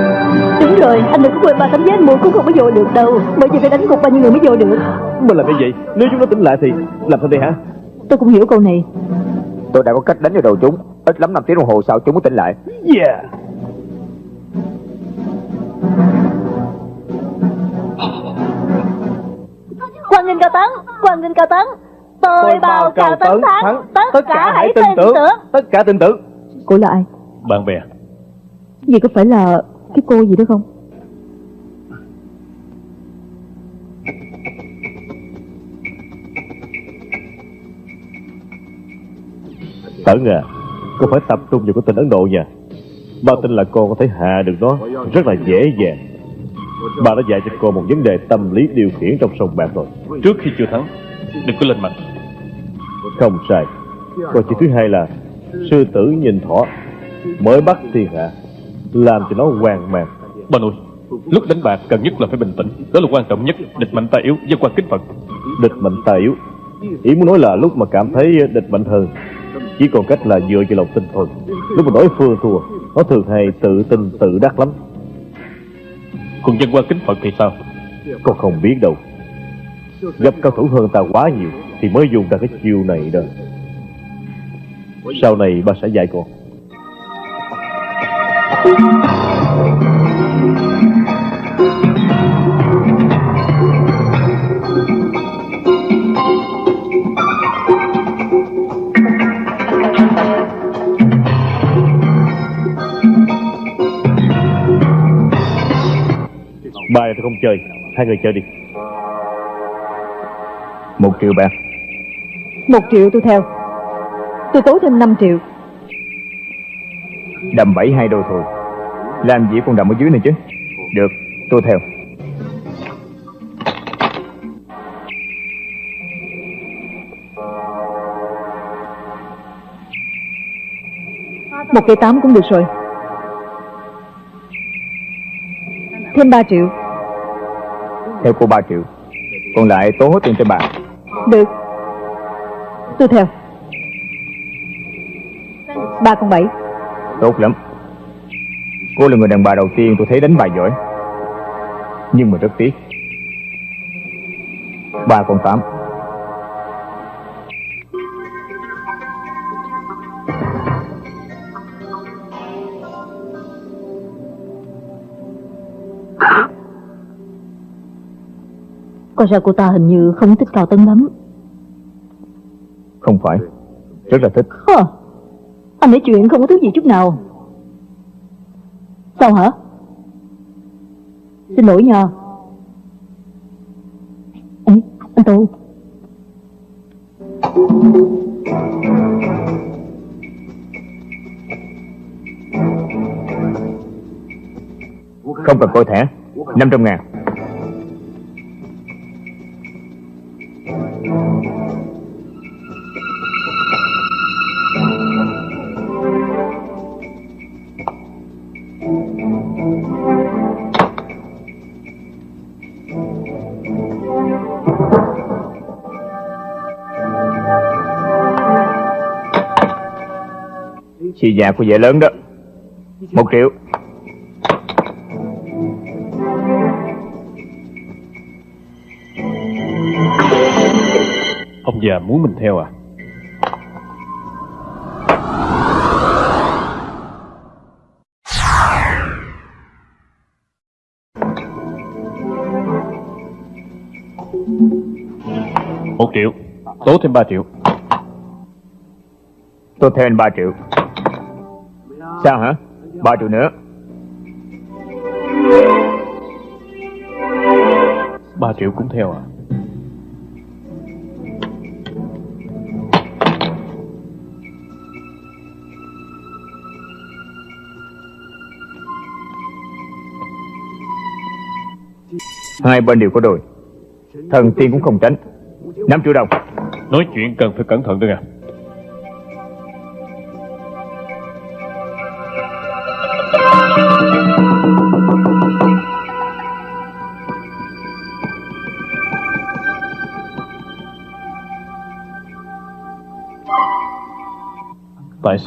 Đúng rồi, anh đừng có quên ba tấm vé anh mua cũng không có vô được đâu. Bởi vì phải đánh gục bao nhiêu người mới vô được. Mà làm như vậy Nếu chúng nó tỉnh lại thì Làm sao đây hả? Tôi cũng hiểu câu này. Tôi đã có cách đánh vào đầu chúng. Ít lắm 5 tiếng đồng hồ sau chúng mới tỉnh lại. Yeah Nghinh Cao Tấn, Quang Nghinh Cao Tấn. Tôi, bao Cao Tấn thắng Tất, cả hãy tin tưởng. Tất cả tin tưởng. Cô là ai? Bạn bè. Vậy có phải là cái cô gì đó không? Tấn à Cô phải tập trung vào cái tên Ấn Độ nha Ba tin là cô có thể hạ được nó Rất là dễ dàng Bà đã dạy cho cô một vấn đề tâm lý điều khiển trong sông bạc rồi. Trước khi chưa thắng Đừng có lên mặt. Không sai. Câu chuyện thứ hai là Sư tử nhìn thỏ Mới bắt thiên hạ Làm cho nó hoang mang. Ba nuôi Lúc đánh bạc cần nhất là phải bình tĩnh. Đó là quan trọng nhất. Địch mạnh ta yếu Dân quan kính Phật Địch mạnh ta yếu. Ý muốn nói là lúc mà cảm thấy địch mạnh hơn Chỉ còn cách là dựa vào lòng tin thôi. Lúc mà đối phương thua Nó thường hay tự tin tự đắc lắm còn dân quan kính Phật thì sao? Con không biết đâu. Gặp cao thủ hơn ta quá nhiều Thì mới dùng ra cái chiêu này đó. Sau này ba sẽ dạy con. Bài tôi không chơi. Hai người chơi đi. Một triệu bạc. Một triệu tôi theo. Tôi tố thêm 5 triệu. Đầm bảy hai đô thôi. Làm gì còn đầm ở dưới này chứ. Được tôi theo. Một cây tám cũng được rồi. Thêm 3 triệu Theo cô 3 triệu. Còn lại tố hết tiền cho bà. Được. Tôi theo. Ba con bảy. Tốt lắm. Cô là người đàn bà đầu tiên tôi thấy đánh bài giỏi. Nhưng mà rất tiếc. Ba con tám Coi ra cô ta hình như không thích Cao Tấn lắm. Không phải. Rất là thích. Hờ. Anh nói chuyện không có thứ gì chút nào. Sao hả? Xin lỗi nha. Ê, anh Tô. Không cần coi thẻ. 500 ngàn Chị già của vợ lớn đó. Một triệu. Ông già muốn mình theo à? Một triệu. Tố thêm ba triệu. Tôi theo anh 3 triệu Sao hả? Ba triệu nữa. Ba triệu cũng theo à? Hai bên đều có đồi. Thần tiên cũng không tránh. Năm triệu đồng. Nói chuyện cần phải cẩn thận đó nha.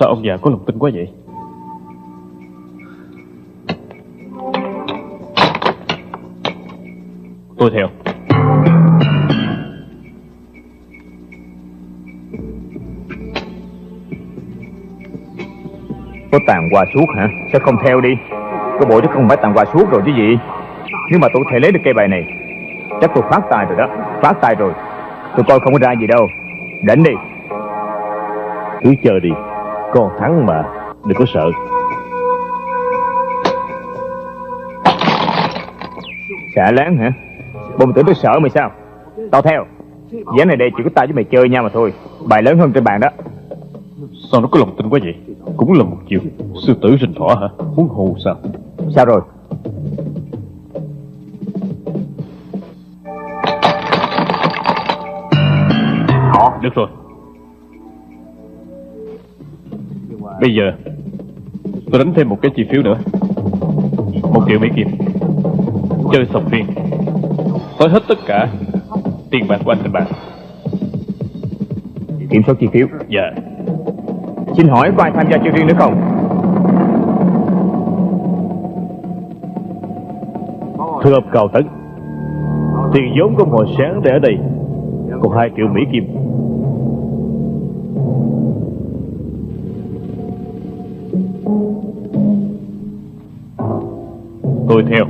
Sao ông già có lòng tin quá vậy? Tôi theo. Có tàn qua suốt hả? Sao không theo đi? Cái bộ chứ không phải tàn qua suốt rồi chứ gì? Nếu mà tôi thể lấy được cây bài này Chắc tôi phát tài rồi đó. Phát tài rồi. Tôi coi không có ra gì đâu. Đánh đi. Cứ chờ đi Con thắng mà Đừng có sợ. Xả láng hả? Bông tưởng tôi sợ mày sao? Tao theo. Ván này đây chỉ có tao với mày chơi nhau mà thôi. Bài lớn hơn trên bàn đó. Sao nó có lòng tin quá vậy? Cũng là một chiều Sư tử rình thỏ hả? Muốn hù sao? Sao rồi? Được rồi Bây giờ Tôi đánh thêm một cái chi phiếu nữa. Một triệu Mỹ Kim. Chơi sòng phiên Tới hết tất cả Tiền bạc của anh trên bàn Kiểm soát chi phiếu. Dạ. Xin hỏi có ai tham gia chơi riêng nữa không? Thưa ông Cao Tấn Tiền vốn của hồi sáng để ở đây. Còn hai triệu Mỹ Kim Tôi theo.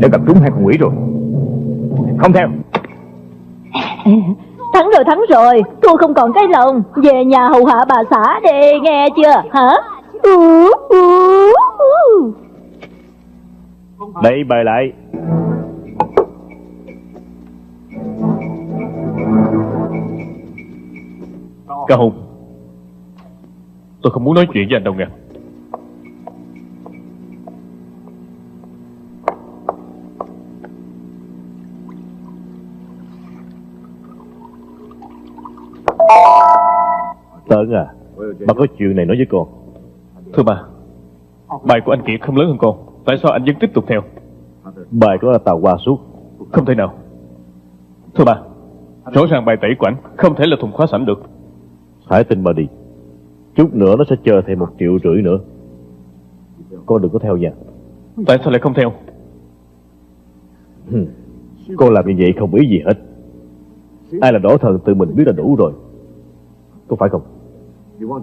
Đã gặp trúng hai con quỷ rồi. Không theo. [LAUGHS] Thắng rồi thắng rồi. Thua không còn cái lòng. Về nhà hầu hạ bà xã đi nghe chưa? Hả? Ừ, ừ, ừ. Đây bài lại. Hùng Tôi không muốn nói chuyện với anh đâu nghe. Tấn à Bà có chuyện này nói với con Thưa bà Bài của anh Kiệt không lớn hơn con Tại sao anh vẫn tiếp tục theo? Bài của là tàu qua suốt. Không thể nào. Thưa bà Rõ ràng bài tẩy của anh Không thể là thùng khóa sẵn được. Hãy tin bà đi Chút nữa nó sẽ chờ thêm một triệu rưỡi nữa. Con đừng có theo nha Tại sao lại không theo. Con làm như vậy không ý gì hết. Ai là đổ thần tự mình biết là đủ rồi. Có phải không?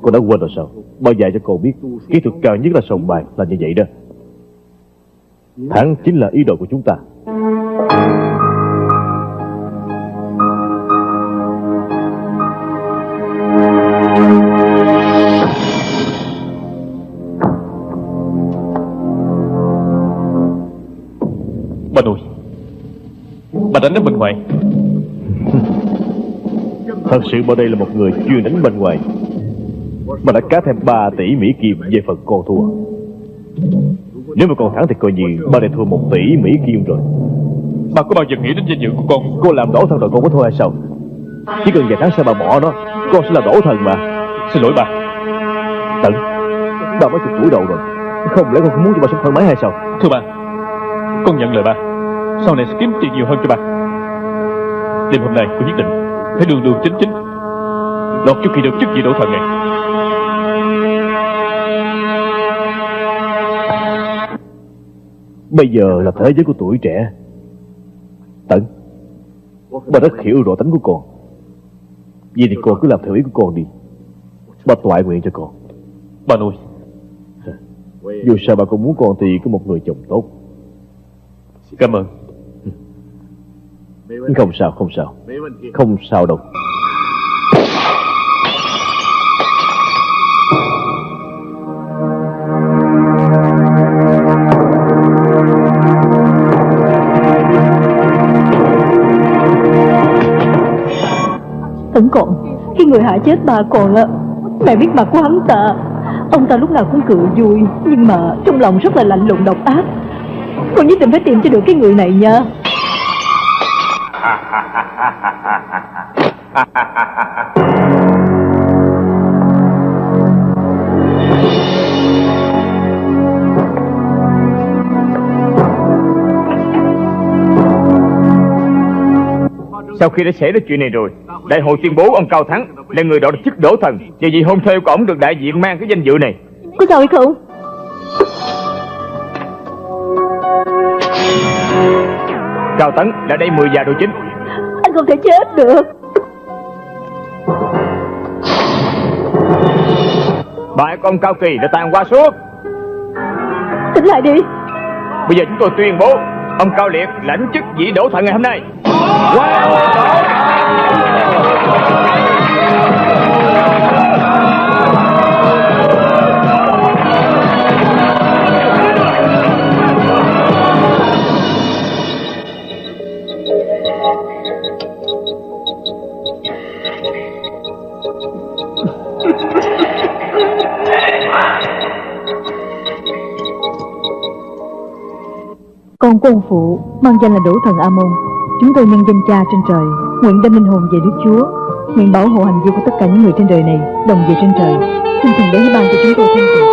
Con đã quên rồi sao? Bao giờ cho con biết Kỹ thuật cao nhất là sòng bài là như vậy đó. Thắng chính là ý đồ của chúng ta Bà nội. Bà đánh ở bên ngoài. Thật sự bà đây là một người chuyên đánh bên ngoài. Bà đã cá thêm 3 tỷ Mỹ Kim về phần con thua. Nếu mà còn thắng thì coi như bà đã thua 1 tỷ Mỹ Kim rồi. Bà có bao giờ nghĩ đến danh dự của con? Cô làm đổ thần rồi con có thua hay sao? Chỉ cần vài tháng sau bà bỏ nó Con sẽ là đổ thần mà. Xin lỗi bà. Tận Bà mới chục tuổi đầu rồi. Không lẽ con không muốn cho bà sống thoải mái hay sao? Thưa bà Con nhận lời bà Sau này sẽ kiếm tiền nhiều hơn cho bà Đêm hôm nay con nhất định Phải đường đường chính chính Lọt trước khi được chức vị đổ thần này. Bây giờ là thế giới của tuổi trẻ. Tận Bà rất hiểu rõ tính của con. Vậy thì con cứ làm theo ý của con đi. Bà toại nguyện cho con. Bà nội Dù sao bà cũng muốn con thì có một người chồng tốt Cảm ơn. Không sao không sao. Không sao đâu. Tấn còn Khi người hại chết bà còn á Mẹ biết mặt của hắn ta. Ông ta lúc nào cũng cười vui Nhưng mà trong lòng rất là lạnh lùng độc ác Con nhất định phải tìm cho được cái người này nha Sau khi đã xảy ra chuyện này rồi Đại hội tuyên bố ông Cao Thắng Là người đòi chức đổ thần. Và vì hôn thê của ông được đại diện mang cái danh dự này. Có sao hay không Cao Tấn là đây 10 già đồ chính. Anh không thể chết được. Bại con Cao Kỳ đã tàn qua suốt. Tỉnh lại đi. Bây giờ chúng tôi tuyên bố Ông Cao Liệt lãnh chức vị đổ thần ngày hôm nay Con của ông phụ mang danh là Đỗ Thần A Môn. Chúng tôi nhân danh cha trên trời, Nguyện đem linh hồn về Đức Chúa, Nguyện bảo hộ hành vi của tất cả những người trên đời này, Đồng về trên trời. Xin thần đến ban cho chúng tôi thêm tình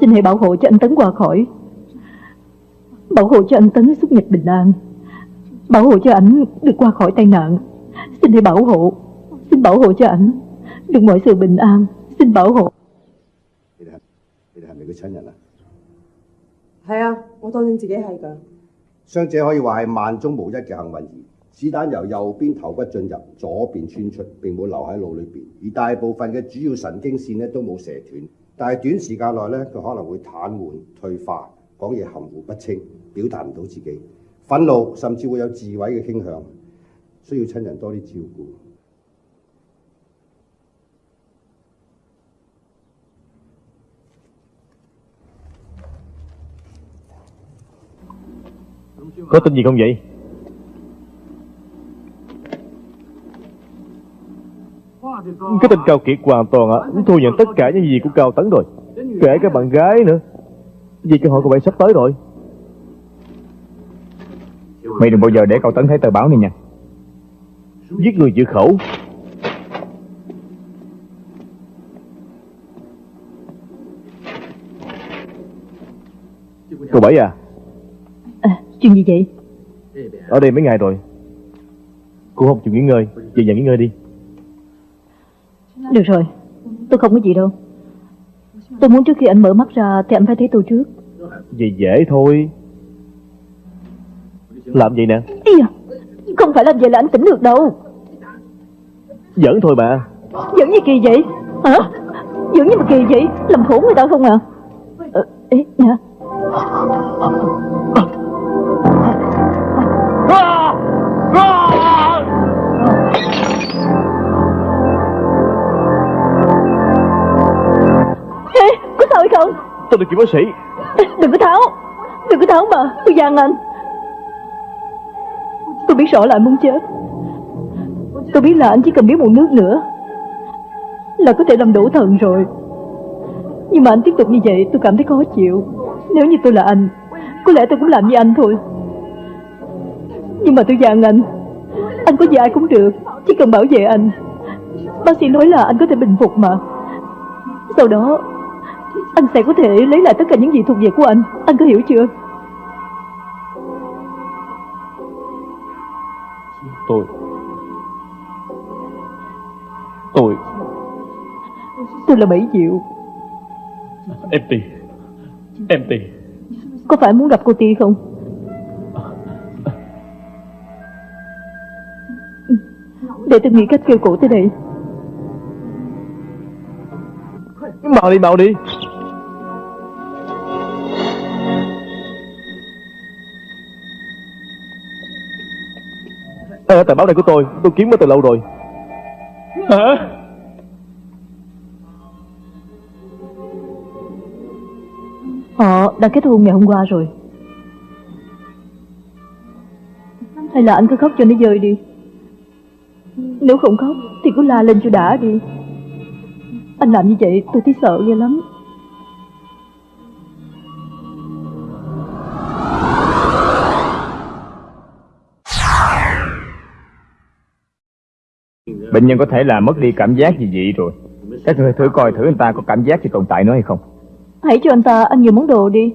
Xin hãy bảo hộ cho anh Tấn qua khỏi. Bảo hộ cho anh Tấn xuất nhật bình an. Bảo hộ cho ảnh được qua khỏi tai nạn. Xin hãy bảo hộ Xin bảo hộ cho ảnh Được mọi sự bình an Xin bảo hộ 你哋系你哋系咪佢亲人啊？系啊，我当然自己系㗎。伤者可以话系万中无一嘅幸运儿，子弹由右边头骨进入，左边穿出，并冇留喺脑里边，而大部分嘅主要神经线咧都冇射断，但系短时间内咧佢可能会瘫痪、退化，讲嘢含糊不清，表达唔到自己，愤怒甚至会有自毁嘅倾向， 需要亲人多啲照顾。Có tin gì không vậy Cái tên Cao Kiệt hoàn toàn á Thu nhận tất cả những gì của Cao Tấn rồi Kể cả bạn gái nữa Vì cơ hội của bạn sắp tới rồi Mày đừng bao giờ để Cao Tấn thấy tờ báo này nha Giết người giữ khẩu. Cô Bảy à? À, Chuyện gì vậy? Ở đây mấy ngày rồi. Cô không chịu nghỉ ngơi. Về nhà nghỉ ngơi đi. Được rồi. Tôi không có gì đâu. Tôi muốn trước khi anh mở mắt ra Thì anh phải thấy tôi trước. Vậy dễ thôi. Làm vậy nè? Ý à, Không phải làm vậy là anh tỉnh được đâu. Giỡn thôi mà Giỡn gì kỳ vậy? Hả? Giỡn gì mà kỳ vậy? Làm khổ người ta không à? Ờ, Ê, nè Ê, có sao hay không? Tôi được chị bác sĩ. Đừng có tháo. Đừng có tháo mà Tôi gian anh Tôi biết rõ là anh muốn chết. Tôi biết là anh chỉ cần biết một nước nữa Là có thể làm đổ thần rồi. Nhưng mà anh tiếp tục như vậy, tôi cảm thấy khó chịu. Nếu như tôi là anh, Có lẽ tôi cũng làm như anh thôi. Nhưng mà tôi dặn anh. Anh có gì ai cũng được, Chỉ cần bảo vệ anh. Bác sĩ nói là anh có thể bình phục mà. Sau đó, Anh sẽ có thể lấy lại tất cả những gì thuộc về của anh. Anh có hiểu chưa? Tôi. Tôi. Tôi là Bảy Diệu Em Ti Em Ti Có phải muốn gặp cô Ti không? Để tôi nghĩ cách kêu cổ tới đây. Mau đi mau đi Đây là tờ báo này của tôi Tôi kiếm nó từ lâu rồi. Hả? Họ đã kết hôn ngày hôm qua rồi. Hay là anh cứ khóc cho nó rơi đi. Nếu không khóc Thì cứ la lên cho đã đi. Anh làm như vậy tôi thấy sợ ghê lắm Bệnh nhân có thể là mất đi cảm giác gì vậy rồi. Các người thử coi thử anh ta có cảm giác gì tồn tại nữa hay không. Hãy cho anh ta ăn nhiều món đồ đi.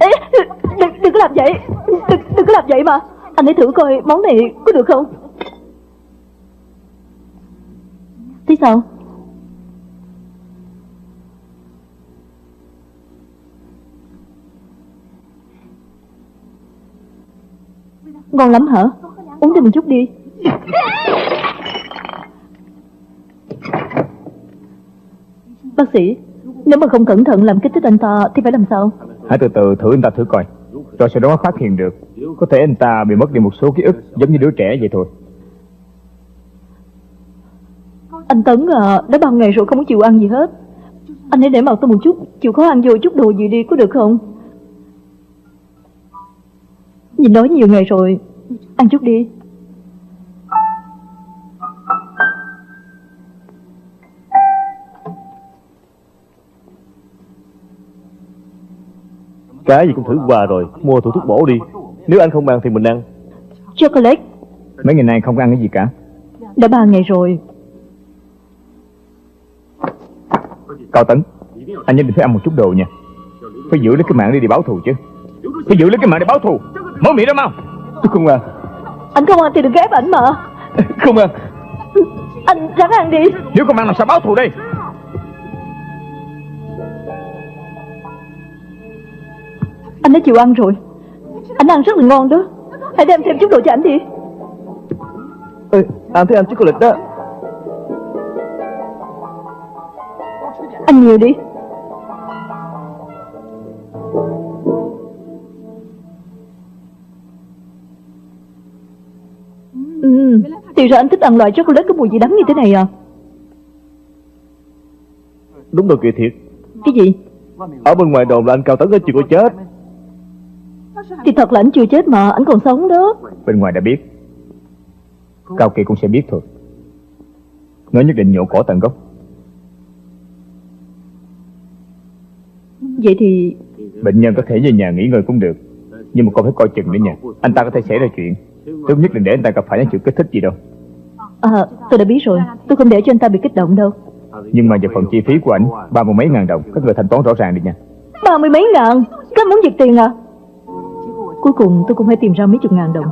Ê, đừng, đừng có làm vậy. Đừng, đừng có làm vậy mà. Anh hãy thử coi món này có được không? Thế sao? Ngon lắm hả? Uống thêm một chút đi. Bác sĩ Nếu mà không cẩn thận làm kích thích anh ta Thì phải làm sao? Hãy từ từ thử anh ta thử coi. Rồi sau đó phát hiện được Có thể anh ta bị mất đi một số ký ức Giống như đứa trẻ vậy thôi. Anh Tấn à Đã bao ngày rồi không có chịu ăn gì hết. Anh hãy để mặt tôi một chút Chịu khó ăn vô chút đồ gì đi có được không Nhìn nói nhiều ngày rồi Ăn chút đi. Cái gì cũng thử qua rồi Mua thử thuốc bổ đi. Nếu anh không ăn thì mình ăn. Chocolate. Mấy ngày nay không ăn cái gì cả. Đã ba ngày rồi. Cao Tấn Anh nhất định phải ăn một chút đồ nha. Phải giữ lấy cái mạng đi để báo thù chứ. Phải giữ lấy cái mạng để báo thù Mở miệng ra mau? Tôi không ăn Anh không ăn thì đừng ghép ảnh mà. [LAUGHS] Không ăn Anh ráng ăn đi. Nếu không ăn làm sao báo thù đây. Anh đã chịu ăn rồi. Anh ăn rất là ngon đó. Hãy đem thêm chút đồ cho anh đi. Ê, Anh thấy ăn chocolate đó. Ăn nhiều đi Ừ, thì ra anh thích ăn loại chocolate có mùi gì đắng như thế này à? Đúng rồi kìa thiệt. Cái gì? Ở bên ngoài đồn là anh Cao Tấn chưa có chết. Thì thật là anh chưa chết mà, anh còn sống đó. Bên ngoài đã biết. Cao Kỳ cũng sẽ biết thôi. Nó nhất định nhổ cỏ tận gốc. Vậy thì Bệnh nhân có thể về nhà nghỉ ngơi cũng được Nhưng mà con phải coi chừng nữa nha. Anh ta có thể xảy ra chuyện Tốt nhất đừng để anh ta gặp phải những chuyện kích thích gì đâu. À, tôi đã biết rồi. Tôi không để cho anh ta bị kích động đâu. Nhưng mà về phần chi phí của ảnh Ba mươi mấy ngàn đồng Các người thanh toán rõ ràng đi nha. Ba mươi mấy ngàn? Các anh muốn giật tiền à? Cuối cùng tôi cũng phải tìm ra mấy chục ngàn đồng.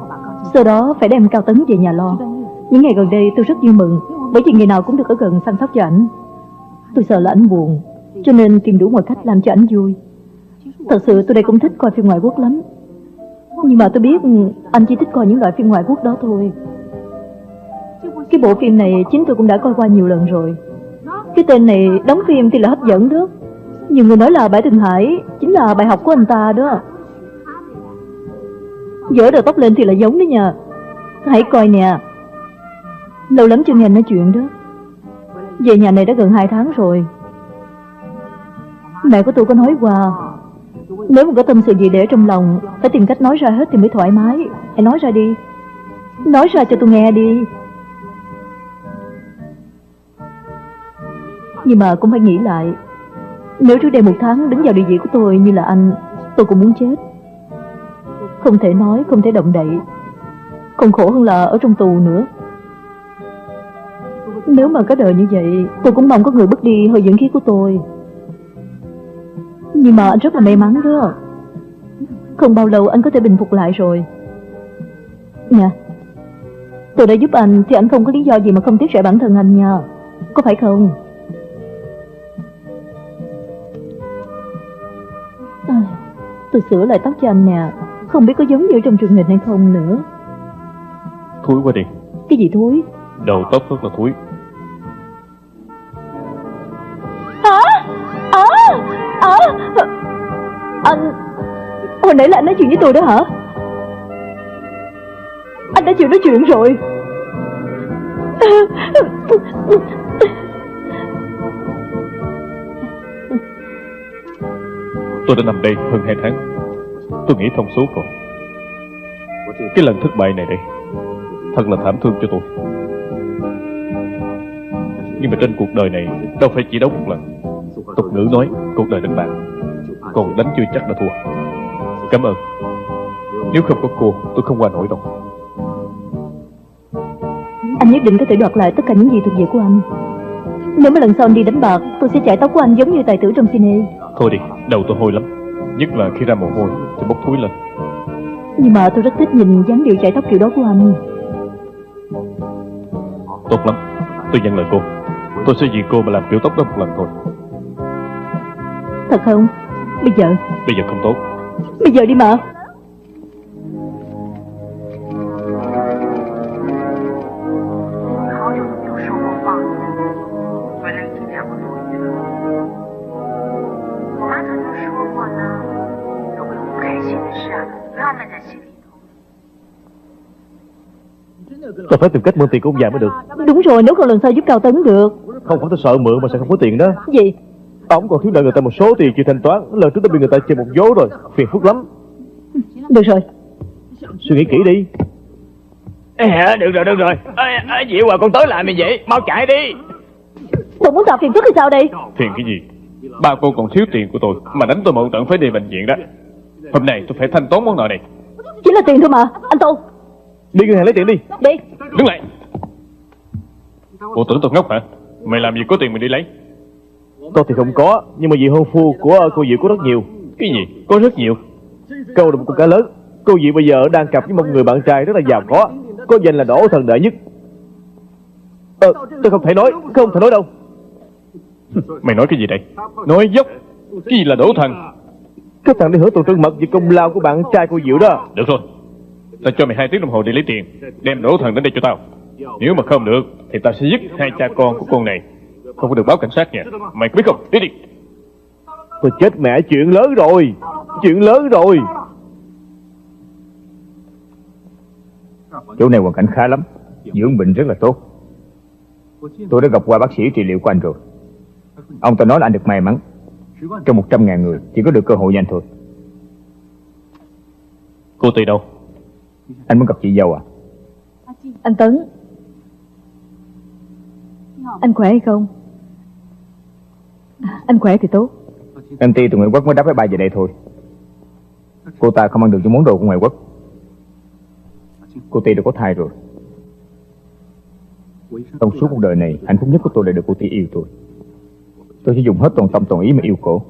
Sau đó phải đem Cao Tấn về nhà lo. Những ngày gần đây tôi rất vui mừng Bởi vì ngày nào cũng được ở gần săn sóc cho ảnh. Tôi sợ là ảnh buồn Cho nên tìm đủ mọi cách làm cho ảnh vui. Thật sự tôi đây cũng thích coi phim ngoại quốc lắm nhưng mà tôi biết ừ, anh chỉ thích coi những loại phim ngoại quốc đó thôi. Cái bộ phim này chính tôi cũng đã coi qua nhiều lần rồi. Cái tên này đóng phim thì là hấp dẫn đó. Nhiều người nói là Bãi Thượng Hải Chính là bài học của anh ta đó. Dỡ đầu tóc lên thì là giống đấy nha. Hãy coi nè. Lâu lắm chưa nghe nói chuyện đó. Về nhà này đã gần 2 tháng rồi. Mẹ của tôi có nói qua nếu mà có tâm sự gì để trong lòng Phải tìm cách nói ra hết thì mới thoải mái. Hãy nói ra đi. Nói ra cho tôi nghe đi. Nhưng mà cũng phải nghĩ lại. Nếu trước đây một tháng đứng vào địa vị của tôi như là anh Tôi cũng muốn chết. Không thể nói, không thể động đậy. Còn khổ hơn là ở trong tù nữa. Nếu mà có đời như vậy Tôi cũng mong có người bước đi hơi dưỡng khí của tôi. Nhưng mà anh rất là may mắn đó. Không bao lâu anh có thể bình phục lại rồi. Nè Tôi đã giúp anh Thì anh không có lý do gì mà không tiếc rẻ bản thân anh nha. Có phải không? À, Tôi sửa lại tóc cho anh nè. Không biết có giống như trong truyền hình hay không nữa. Thúi quá đi. Cái gì thúi? Đầu tóc rất là thúi à, Anh Hồi nãy là anh nói chuyện với tôi đó hả? Anh đã chịu nói chuyện rồi. Tôi đã nằm đây hơn hai tháng. Tôi nghĩ thông suốt rồi. Cái lần thất bại này đây Thật là thảm thương cho tôi. Nhưng mà trên cuộc đời này Đâu phải chỉ đấu một lần Tục ngữ nói cuộc đời đánh bạc Còn đánh chưa chắc đã thua. Cảm ơn. Nếu không có cô tôi không qua nổi đâu. Anh nhất định có thể đoạt lại tất cả những gì thuộc về của anh. Nếu mà lần sau anh đi đánh bạc Tôi sẽ chải tóc của anh giống như tài tử trong cine. Thôi đi, đầu tôi hôi lắm. Nhất là khi ra mồ hôi thì bốc thúi lên. Nhưng mà tôi rất thích nhìn dáng điệu chải tóc kiểu đó của anh. Tốt lắm, tôi nhận lời cô. Tôi sẽ vì cô mà làm kiểu tóc đó một lần thôi Thật không? Bây giờ? Bây giờ không tốt. Bây giờ đi mà. Tôi phải tìm cách mượn tiền của ông già mới được. Đúng rồi nếu không lần sau giúp Cao Tấn được. Không phải tôi sợ mượn mà sẽ không có tiền đó. Gì? Ông còn thiếu nợ người ta một số tiền chưa thanh toán. Lần trước đã bị người ta chơi một vố rồi. Phiền phức lắm. Được rồi. Suy nghĩ kỹ đi. À, được rồi, được rồi. À, à, Diệu à, con tới lại mày vậy? Mau chạy đi. Tôi muốn tạo phiền phức hay sao đây? Phiền cái gì? Ba cô còn thiếu tiền của tôi Mà đánh tôi mượn tận phải đi bệnh viện đó. Hôm nay tôi phải thanh toán món nợ này. Chỉ là tiền thôi mà Anh Tô Đi ngân hàng lấy tiền đi. Đi. Đứng lại. Cô tưởng tôi ngốc hả? Mày làm gì có tiền mình đi lấy Tôi thì không có Nhưng mà vị hôn phu của cô Diệu có rất nhiều. Cái gì? Có rất nhiều. Câu là một con cá lớn. Cô Diệu bây giờ đang cặp với một người bạn trai rất là giàu có. Có danh là đổ thần đệ nhất. Ờ, tôi không thể nói Không thể nói đâu. [LAUGHS] Mày nói cái gì đây? Nói dốc. Cái gì là đổ thần? Cái thằng đi hưởng tuần trân mật về công lao của bạn trai cô Diệu đó. Được rồi. Tao cho mày hai tiếng đồng hồ để lấy tiền. Đem đổ thần đến đây cho tao. Nếu mà không được Thì tao sẽ giết hai cha con của con này Không có được báo cảnh sát nha. Mày có biết không? Đi đi. Tôi chết mẹ chuyện lớn rồi. Chuyện lớn rồi. Chỗ này hoàn cảnh khá lắm. Dưỡng bệnh rất là tốt. Tôi đã gặp qua bác sĩ trị liệu của anh rồi. Ông ta nói là anh được may mắn. Trong 100 ngàn người Chỉ có được cơ hội nhanh thôi. Cô Tì đâu? Anh muốn gặp chị dâu à? Anh Tấn. Anh khỏe hay không Anh khỏe thì tốt. Em Ti từ ngoại quốc mới đáp với ba về đây thôi. Cô ta không ăn được những món đồ của ngoại quốc. Cô Ti đã có thai rồi. Trong suốt cuộc đời này Hạnh phúc nhất của tôi là được cô Ti yêu tôi. Tôi sẽ dùng hết toàn tâm toàn ý mà yêu cổ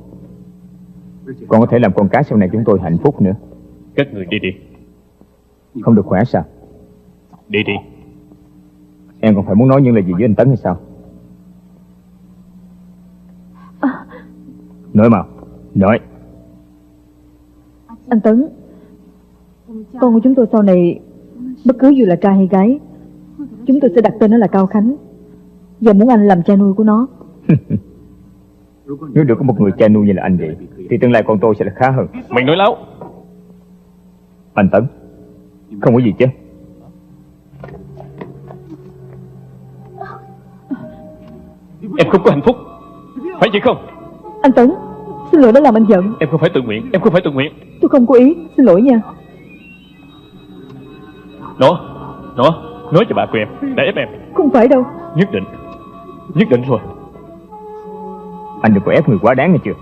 Còn có thể làm con cá sau này chúng tôi hạnh phúc nữa. Các người đi đi. Không được khỏe sao? Đi đi. Em còn phải muốn nói những lời gì với anh Tấn hay sao Nói mà Nói Anh Tấn Con của chúng tôi sau này Bất cứ dù là trai hay gái Chúng tôi sẽ đặt tên nó là Cao Khánh. Và muốn anh làm cha nuôi của nó. Nếu được có một người cha nuôi như là anh vậy Thì tương lai con tôi sẽ là khá hơn. Mày nói láo. Anh Tấn Không có gì chứ? Em không có hạnh phúc. Phải vậy không Anh Tấn Xin lỗi đã làm anh giận. Em không phải tự nguyện Em không phải tự nguyện. Tôi không có ý Xin lỗi nha. Nó Nó Nói cho bà của em Đã ép em. Không phải đâu. Nhất định Nhất định rồi. Anh đừng có ép người quá đáng nghe chưa?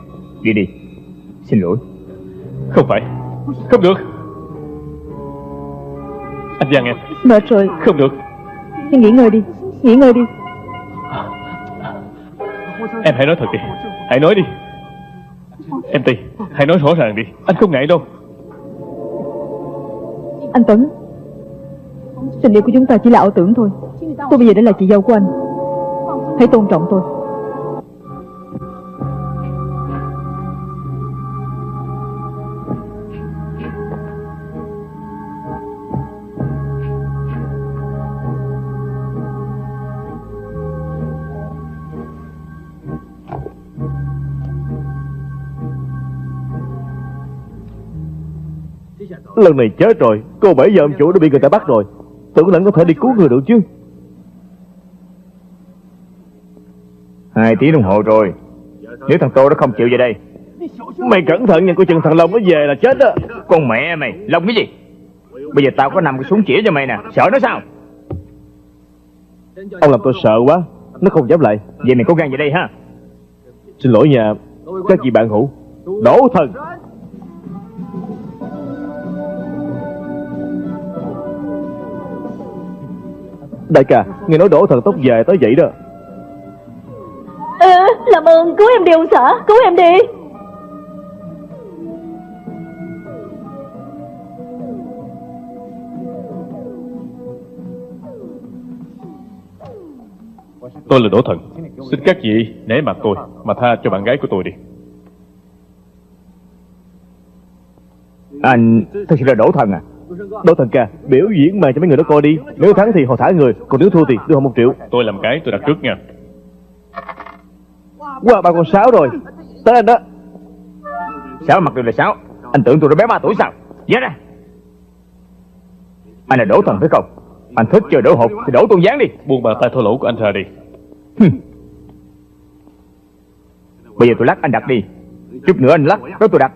Đi đi Xin lỗi. Không phải Không được. Anh Giang em. Mệt rồi. Không được. Hãy nghỉ ngơi đi Nghỉ ngơi đi. Em hãy nói thật đi Hãy nói đi. Em Tì Hãy nói rõ ràng đi. Anh không ngại đâu. Anh Tuấn, Tình yêu của chúng ta chỉ là ảo tưởng thôi. Tôi bây giờ đã là chị dâu của anh. Hãy tôn trọng tôi. Lần này chết rồi Cô bảy giờ ông chủ đã bị người ta bắt rồi. Tưởng lẫn có thể đi cứu người được chứ. Hai tiếng đồng hồ rồi. Nếu thằng Tô nó không chịu về đây. Mày cẩn thận nha Coi chừng thằng Long nó về là chết đó. Con mẹ mày Long cái gì? Bây giờ tao có nằm cái súng chỉ cho mày nè Sợ nó sao? Ông làm tôi sợ quá Nó không dám lại. Vậy mày cố gắng về đây ha. Xin lỗi nha Các chị bạn hữu. Đổ thần Đại ca Nghe nói đổ thần tóc dài tới vậy đó. Ừ, Làm ơn cứu em đi ông xã Cứu em đi. Tôi là Đỗ Thần. Xin các vị nể mặt tôi Mà tha cho bạn gái của tôi đi. Anh thật sự là đổ thần à Đỗ thần ca Biểu diễn màn cho mấy người đó coi đi. Nếu thắng thì họ thả người Còn nếu thua thì đưa họ một triệu. Tôi làm cái tôi đặt trước nha. Qua ba con sáu rồi. Tới anh đó. Sáu mặt đều là sáu Anh tưởng tôi đã bé ba tuổi sao? Nhớ ra. Anh là đổ thần phải không? Anh thích chơi đổ hộp thì đổ tôn gián đi. Buông bàn tay thô lỗ của anh ra đi. Bây giờ tôi lắc anh đặt đi. Chút nữa anh lắc Đó tôi đặt.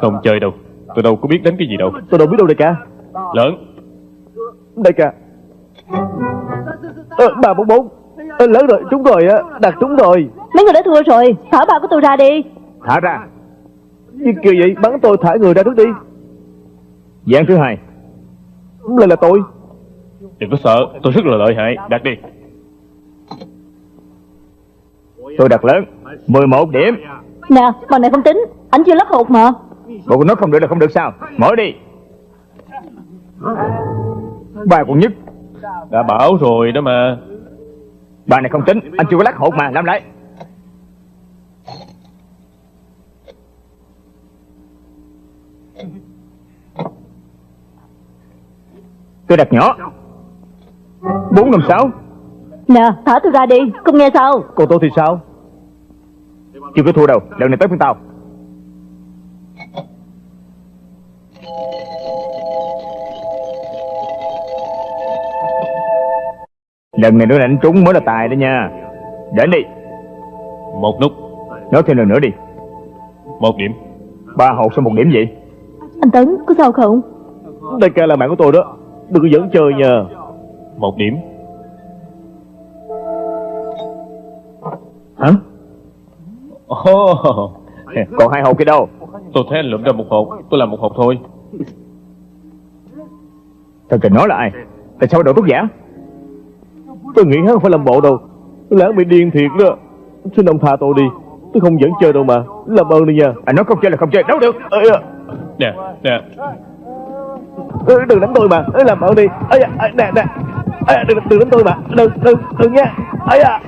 Không chơi đâu Tôi đâu có biết đánh cái gì đâu. Tôi đâu biết đâu đại ca. Lớn. Đại ca. Ờ, Ba bốn bốn. Ờ, Lớn rồi trúng rồi á Đặt trúng rồi. Mấy người đã thua rồi Thả ba của tôi ra đi. Thả ra. Như kiểu vậy bắn tôi thả người ra trước đi. Gián thứ hai. Lại là tôi. Đừng có sợ Tôi rất là lợi hại. Đặt đi. Tôi đặt lớn. 11 điểm. Nè bằng này không tính. Anh chưa lắp hột mà Bộ của nó không được là không được sao? Mở đi. Ba con nhất. Đã bảo rồi đó mà. Bà này không tính. Anh chưa có lắc hột mà Làm lại. Tôi đặt nhỏ. Bốn năm sáu. Nè thả tôi ra đi. Không nghe sao? Còn tôi thì sao? Chưa có thua đâu. Lần này tới phiên tao Lần này nữa đánh trúng mới là tài đó nha. Đến đi. Một nút. Nói thêm lần nữa đi. Một điểm. Ba hột sao một điểm vậy? Anh Tấn có sao không? Đại ca là bạn của tôi đó. Đừng có dẫn chơi nha. Một điểm. Hả? Oh, Còn hai hột kia đâu? Tôi thấy anh lượm ra một hộp Tôi làm một hộp thôi. Thật tình nói là ai? Tại sao đổ thuốc giả Tôi nghĩ hắn không phải làm bộ đâu. Lãng bị điên thiệt đó. Xin ông tha tôi đi. Tôi không dẫn chơi đâu mà. Làm ơn đi nha. Anh nói không chơi là không chơi. Đâu được Ê, à, Nè nè. Đừng đánh tôi mà. Làm ơn đi. À, Nè nè. Đừng, đừng đánh tôi mà. Đừng đừng đừng nha. Ê, à.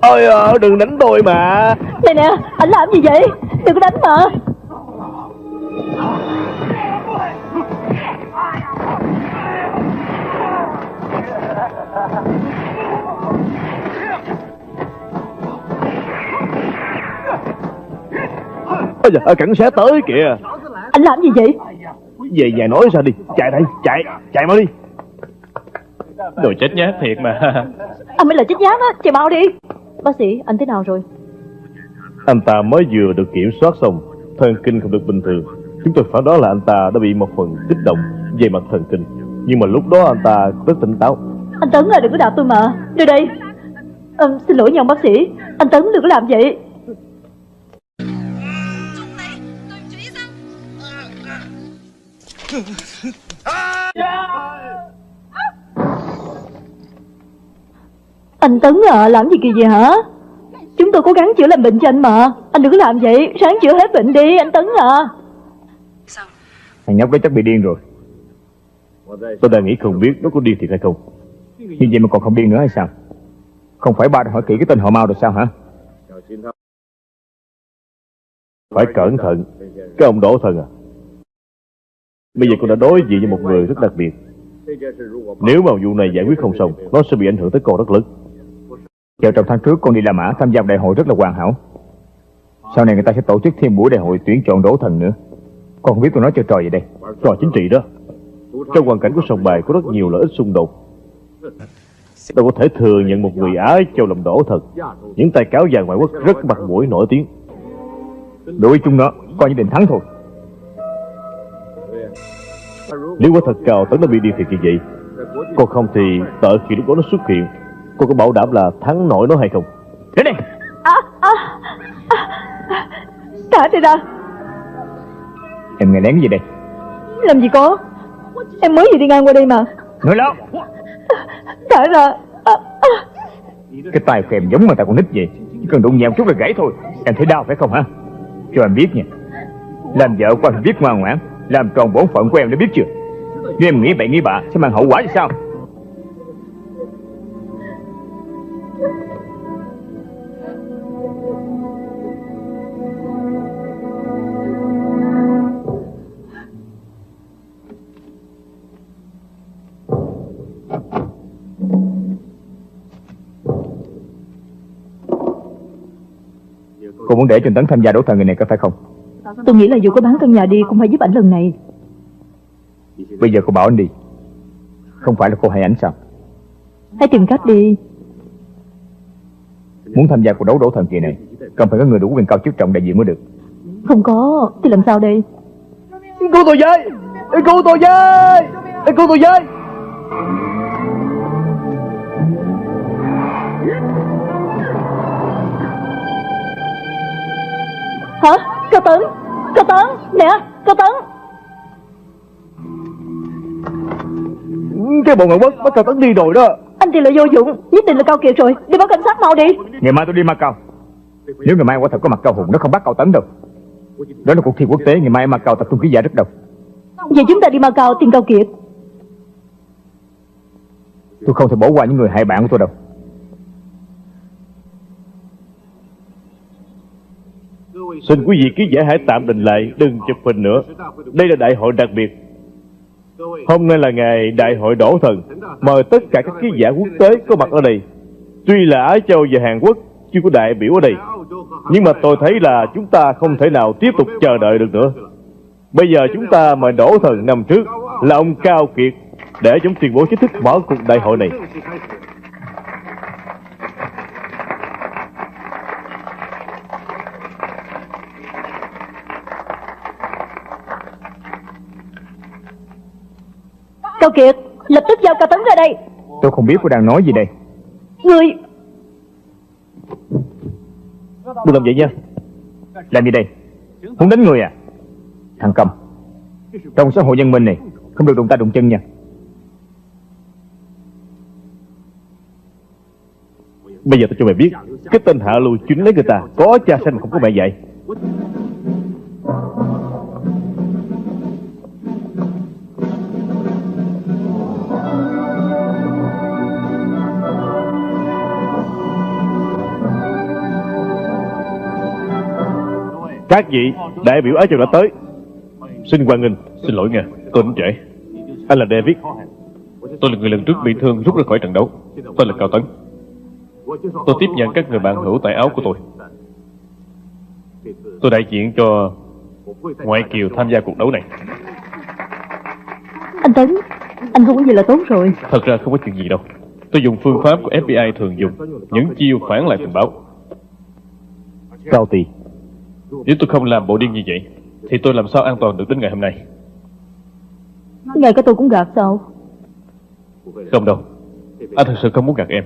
Ôi à, đừng đánh tôi mà. Này nè Anh làm gì vậy? Đừng có đánh mà. Ôi dạ, cảnh sát tới kìa. Anh làm gì vậy? Về nhà nói sao đi. Chạy đây, chạy, chạy mau đi. Đồ chết nhát thiệt mà. Anh mới là chết nhát á Chạy mau đi Bác sĩ anh thế nào rồi? Anh ta mới vừa được kiểm soát xong Thần kinh không được bình thường. Chúng tôi phán đoán là anh ta đã bị một phần kích động về mặt thần kinh. Nhưng mà lúc đó anh ta rất tỉnh táo. Anh Tấn à đừng có đạp tôi mà. Đưa đây. Ờ, Xin lỗi nha ông bác sĩ. Anh Tấn đừng có làm vậy Anh Tấn à làm gì kỳ vậy hả? Chúng tôi cố gắng chữa lành bệnh cho anh mà. Anh đừng có làm vậy. Sáng chữa hết bệnh đi anh Tấn à. Thằng nhóc đó chắc bị điên rồi. Tôi đang nghĩ không biết nó có điên thiệt hay không. Như vậy mà còn không điên nữa hay sao? Không phải ba đã hỏi kỹ cái tên họ mau rồi sao hả? Phải cẩn thận. Cái ông đổ thần à. Bây giờ con đã đối diện với một người rất đặc biệt. Nếu mà vụ này giải quyết không xong Nó sẽ bị ảnh hưởng tới con rất lớn Vào trong tháng trước con đi La Mã tham gia đại hội rất là hoàn hảo. Sau này người ta sẽ tổ chức thêm buổi đại hội tuyển chọn đổ thần nữa. Con không biết tôi nói chơi trò gì đây. Trò chính trị đó. Trong hoàn cảnh của sòng bài có rất nhiều lợi ích xung đột. Đâu có thể thừa nhận một người Ái châu làm đổ thần Những tay cáo già ngoại quốc rất mặt mũi nổi tiếng. Đối với chúng nó Coi như định thắng thôi. Nếu quả thật cao tấn đã bị điên thiệt như vậy Còn không thì đợi khi lúc đó nó xuất hiện Cô có bảo đảm là thắng nổi nó hay không? Đến đây à, à, à, Thả tôi ra Em nghe lén gì đây? Làm gì có? Em mới vừa đi ngang qua đây mà. Nói láo Thả ra à, à. Cái tài của em giống mà ta con nít vậy. Chỉ cần đụng nhẹ một chút là gãy thôi. Em thấy đau phải không hả? Cho em biết nha. Làm vợ của anh biết ngoan ngoãn. Làm tròn bổn phận của em đã biết chưa? Nếu em nghĩ bậy nghĩ bạ Sẽ mang hậu quả như sao Cô muốn để Trình Tấn tham gia đấu thần người này có phải không? Tôi nghĩ là dù có bán căn nhà đi Cũng phải giúp ảnh lần này. Bây giờ cô bảo anh đi. Không phải là cô hay ảnh sao? Hãy tìm cách đi. Muốn tham gia cuộc đấu đấu thần kỳ này Cần phải có người đủ quyền cao chức trọng đại diện mới được. Không có Thì làm sao đây? Cứu tôi với! Cứu tôi với! Cứu tôi với Hả? Cao Tấn. Cao Tấn. Nè Cao Tấn. Cái bộ ngoại quốc bắt cao tấn đi rồi đó. Anh thì là vô dụng. Nhất định là Cao Kiệt rồi. Đi báo cảnh sát mau đi. Ngày mai tôi đi Macau. Nếu ngày mai quả thật có mặt cao hùng Nó không bắt cao tấn đâu. Đó là cuộc thi quốc tế Ngày mai Macau tập trung ký giả rất đông. Vậy chúng ta đi Macau tìm Cao Kiệt. Tôi không thể bỏ qua những người hại bạn của tôi đâu Xin quý vị ký giả hãy tạm đình lại, Đừng chụp hình nữa. Đây là đại hội đặc biệt. Hôm nay là ngày đại hội đổ thần. Mời tất cả các ký giả quốc tế có mặt ở đây. Tuy là Á Châu và Hàn Quốc chưa có đại biểu ở đây, Nhưng mà tôi thấy là chúng ta không thể nào tiếp tục chờ đợi được nữa. Bây giờ chúng ta mời đổ thần năm trước, Là ông Cao Kiệt, Để chúng tuyên bố chính thức mở cuộc đại hội này. Cao Kiệt Lập tức giao Cao Tấn ra đây. Tôi không biết cô đang nói gì đây. Người Đừng làm vậy nha. Làm gì đây? Muốn đánh người à? Thằng cầm Trong xã hội nhân minh này Không được đụng tay đụng chân nha. Bây giờ tôi cho mày biết Cái tên hạ lưu chuyến lấy người ta Có cha sanh mà không có mẹ dạy Các vị đại biểu Á Châu đã tới. Xin hoan nghênh. Xin lỗi nha, tôi đến trễ. Anh là David. Tôi là người lần trước bị thương rút ra khỏi trận đấu. Tôi là Cao Tấn. Tôi tiếp nhận các người bạn hữu tại áo của tôi. Tôi đại diện cho Ngoại Kiều tham gia cuộc đấu này. Anh Tấn Anh không có gì là tốt rồi. Thật ra không có chuyện gì đâu. Tôi dùng phương pháp của FBI thường dùng. Những chiêu phản lại tình báo. Cao Tì Nếu tôi không làm bộ điên như vậy Thì tôi làm sao an toàn được đến ngày hôm nay? Ngay cả tôi cũng gạt sao? Không đâu. Anh thật sự không muốn gạt em.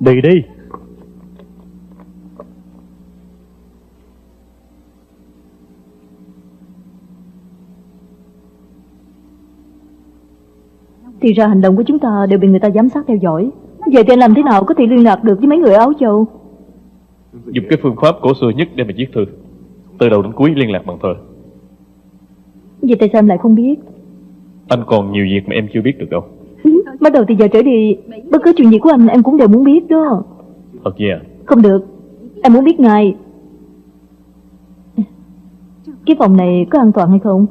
Đi đi. Thì ra hành động của chúng ta đều bị người ta giám sát theo dõi. Vậy thì anh làm thế nào có thể liên lạc được với mấy người áo châu Dùng cái phương pháp cổ xưa nhất để mà viết thư. Từ đầu đến cuối liên lạc bằng thơ. Vậy tại sao em lại không biết? Anh còn nhiều việc mà em chưa biết được đâu. Bắt đầu từ giờ trở đi Bất cứ chuyện gì của anh em cũng đều muốn biết đó. Thật vậy à? Không được. Em muốn biết ngay. Cái phòng này có an toàn hay không?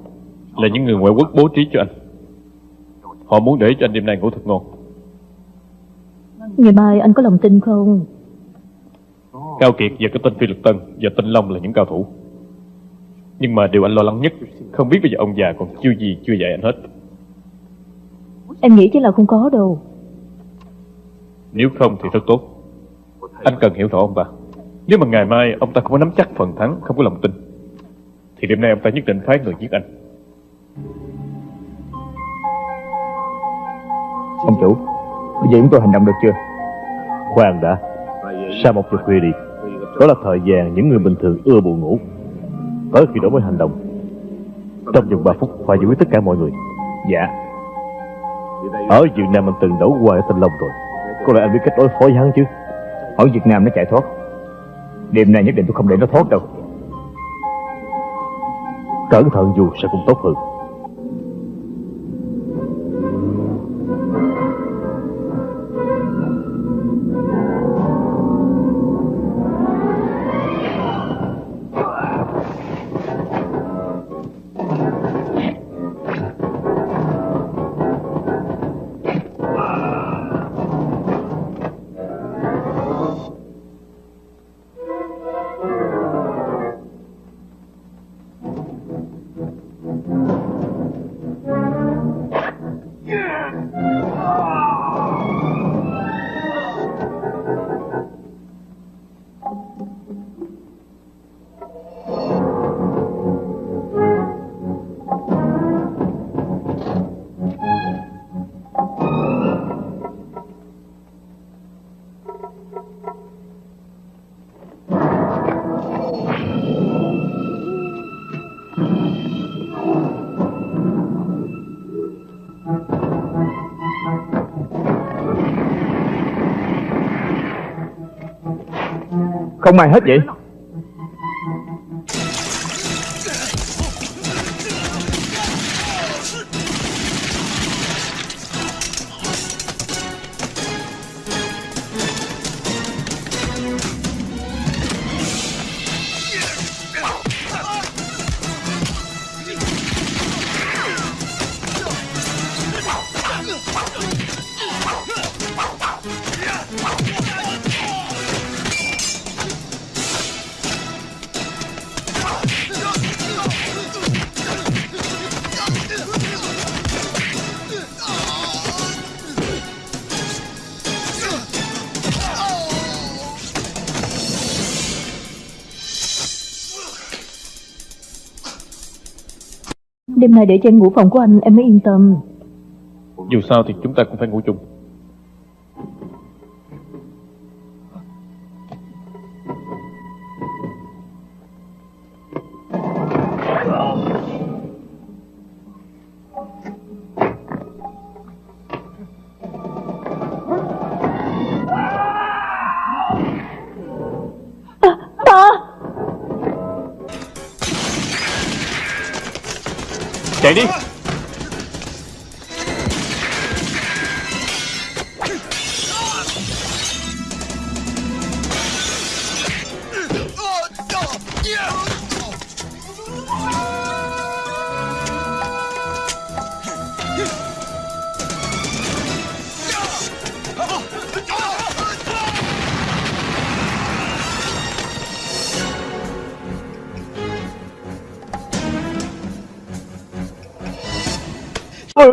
Là những người ngoại quốc bố trí cho anh. Họ muốn để cho anh đêm nay ngủ thật ngon. Ngày mai anh có lòng tin không Cao Kiệt và cái tên Phi Lực Tân và Tinh Long là những cao thủ. Nhưng mà điều anh lo lắng nhất Không biết bây giờ ông già còn chưa gì chưa dạy anh hết. Em nghĩ chứ là không có đâu. Nếu không thì rất tốt. Anh cần hiểu rõ ông ta Nếu mà ngày mai ông ta không có nắm chắc phần thắng Không có lòng tin Thì đêm nay ông ta nhất định phái người giết anh. Ông chủ Bây giờ chúng tôi hành động được chưa? Khoan đã. Sau một giờ khuya đi Đó là thời gian những người bình thường ưa buồn ngủ. Tới khi đổi mới hành động. Trong vòng 3 phút phải giải quyết tất cả mọi người. Dạ. Ở Việt Nam anh từng đấu qua ở Tinh Long rồi. Có lẽ anh biết cách đối phó với hắn chứ? Ở Việt Nam nó chạy thoát. Đêm nay nhất định tôi không để nó thoát đâu. Cẩn thận dù sẽ cũng tốt hơn mày hết vậy? Để cho em ngủ phòng của anh, em mới yên tâm. Dù sao thì chúng ta cũng phải ngủ chung.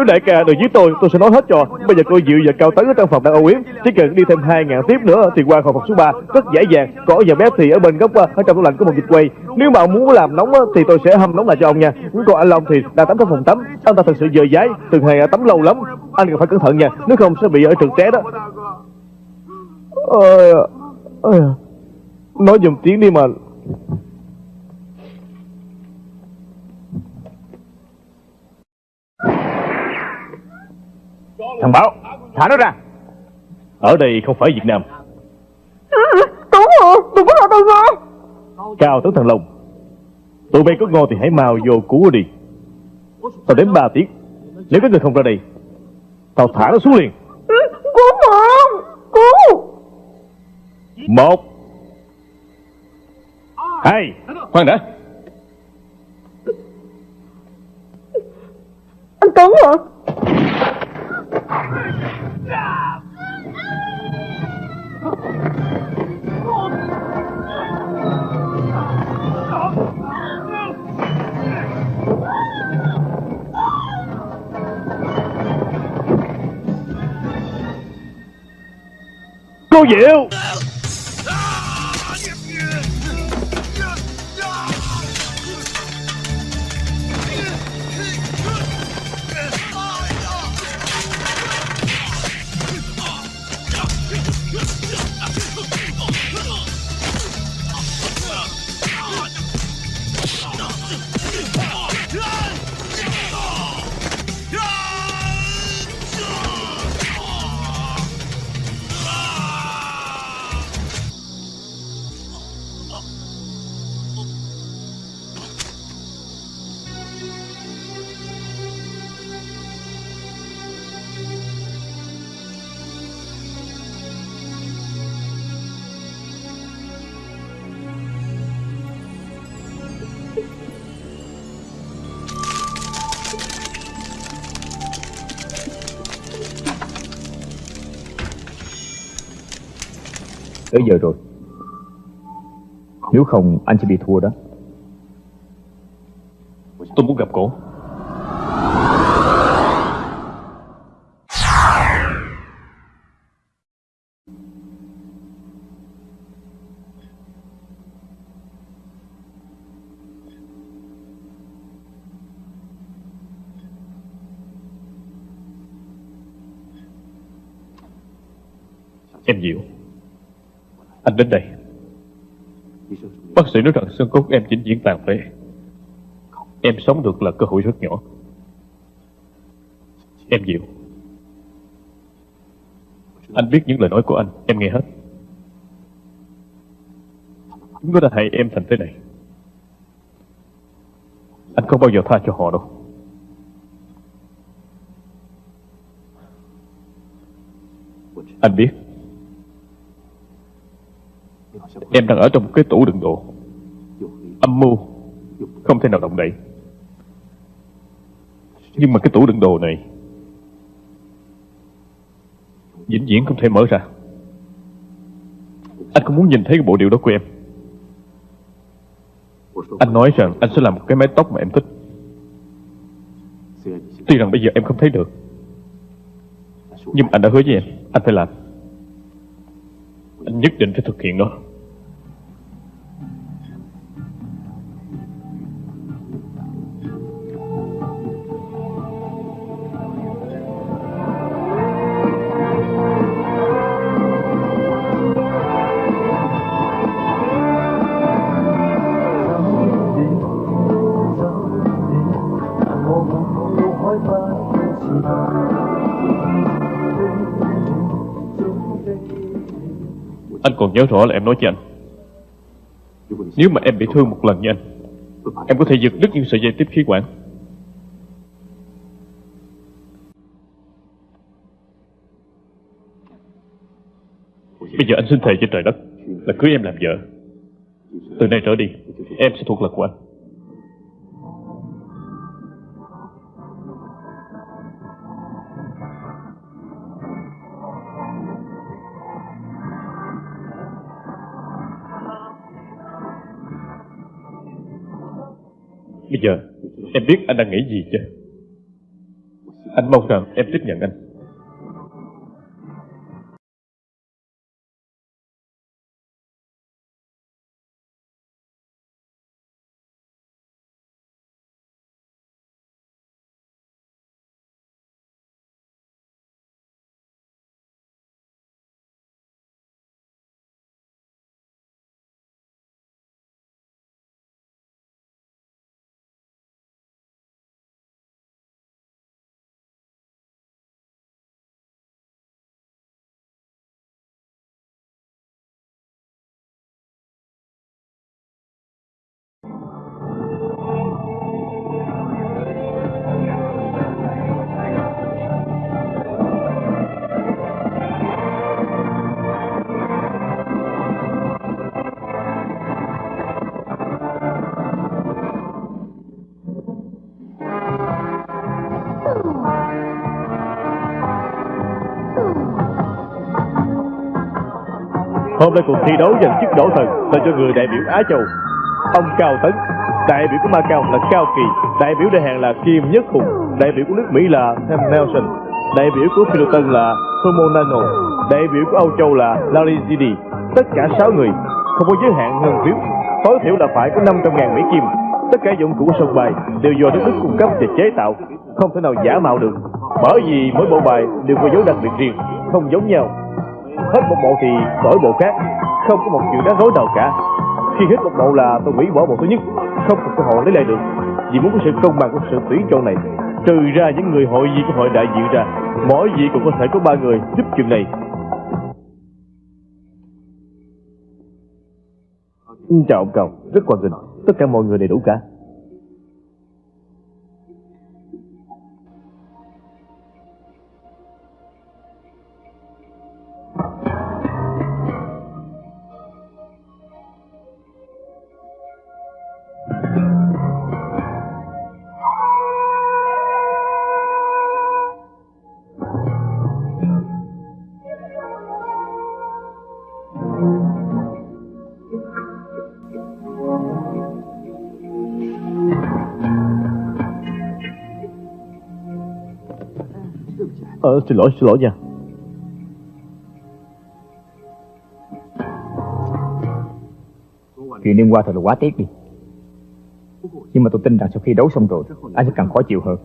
Đại ca đừng giết tôi Tôi sẽ nói hết cho. Bây giờ cô dự và Cao Tấn ở trong phòng đang âu yếm. Chỉ cần đi thêm hai ngàn tiếp nữa Thì qua khỏi phòng số 3 Rất dễ dàng. Có giờ bé thì ở bên góc ờ, Ở trong tủ lạnh có một dịch quay. Nếu mà ông muốn làm nóng ờ, Thì tôi sẽ hâm nóng lại cho ông nha. Còn anh Long thì đang tắm trong phòng tắm. Anh ta thật sự dơ dái Từng ngày ờ, tắm lâu lắm. Anh cần phải cẩn thận nha Nếu không sẽ bị ở trượt té đó. Ôi, ôi, Nói dùm tiếng đi mà Thằng Bảo Thả nó ra. Ở đây không phải Việt Nam. Cứu hộ Đừng có thả tôi ra Cao tấn thần Long Tụi bay có ngon thì hãy mau vô cứu đi. Tao đến 3 tiếng. Nếu các người không ra đây Tao thả nó xuống liền. Cứu mạng Cứu. Một. Hai. Khoan đã. Anh Tấn hả Cô Diệu! Giờ rồi. Nếu không anh sẽ bị thua đó. Tôi muốn gặp cổ Em Diệu anh đến đây. Bác sĩ nói rằng xương cốt em vĩnh diễn tàn phế. Em sống được là cơ hội rất nhỏ. Em Diệu Anh biết những lời nói của anh, Em nghe hết. Chúng nó đã hại em thành thế này. Anh không bao giờ tha cho họ đâu. Anh biết. Em đang ở trong cái tủ đựng đồ. Âm mưu. Không thể nào động đậy. Nhưng mà cái tủ đựng đồ này Vĩnh viễn không thể mở ra. Anh không muốn nhìn thấy cái bộ điều đó của em? Anh nói rằng anh sẽ làm một cái mái tóc mà em thích. Tuy rằng bây giờ em không thấy được, Nhưng anh đã hứa với em, Anh phải làm. Anh nhất định phải thực hiện nó. Nhớ rõ là em nói với anh. Nếu mà em bị thương một lần như anh, Em có thể giật đứt những sợi dây tiếp khí quản Bây giờ anh xin thề trên trời đất Là cưới em làm vợ. Từ nay trở đi, Em sẽ thuộc lực của anh. Bây giờ Em biết anh đang nghĩ gì chưa Anh mong rằng em tiếp nhận anh. Hôm nay cuộc thi đấu giành chức đổ thần dành cho người đại biểu Á Châu. Ông Cao Tấn, đại biểu của Macau là Cao Kỳ, đại biểu đại Hàn là Kim Nhất Hùng, đại biểu của nước Mỹ là Sam Nelson, đại biểu của Philippines là Tomo Nano, đại biểu của Âu Châu là Larry Zidi. Tất cả 6 người, không có giới hạn ngân phiếu, tối thiểu là phải có 500.000 Mỹ Kim. Tất cả dụng cụ sân bài đều do nước Đức cung cấp và chế tạo, không thể nào giả mạo được. Bởi vì mỗi bộ bài đều có dấu đặc biệt riêng, không giống nhau hết một bộ thì đổi bộ khác. Không có một chuyện đáng rối nào cả. Khi hết một bộ là tôi hủy bỏ bộ thứ nhất. Không có cơ hội lấy lại được. Vì muốn có sự công bằng của sự tuyển chọn này. Trừ ra những người hội viên của hội đại diện ra, mỗi vị cũng có thể có ba người giúp chuyện này. Chào ông cầu rất quan nghênh tất cả mọi người đầy đủ cả. Xin lỗi, xin lỗi nha. Chuyện đêm qua thật là quá tiếc đi. Nhưng mà tôi tin rằng sau khi đấu xong rồi Anh sẽ càng khó chịu hơn.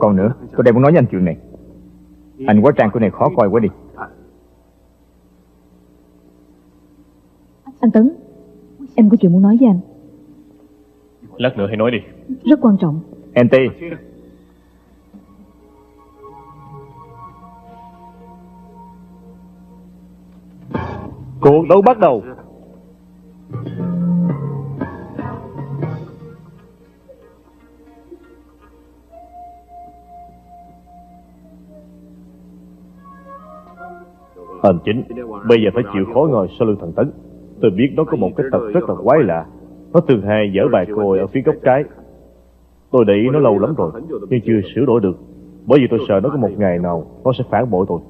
Còn nữa, tôi đang muốn nói với anh chuyện này. Anh quá trang của này khó coi quá đi. Anh Tấn Em có chuyện muốn nói với anh. Lát nữa hãy nói đi. Rất quan trọng NT Cuộc đấu bắt đầu. Hành chính, bây giờ phải chịu khó ngồi sau lưng thằng Tấn. Tôi biết nó có một cái tật rất là quái lạ. Nó thường hay dở bài cồi ở phía góc trái. Tôi để ý nó lâu lắm rồi, nhưng chưa sửa đổi được. Bởi vì tôi sợ nó có một ngày nào nó sẽ phản bội tôi.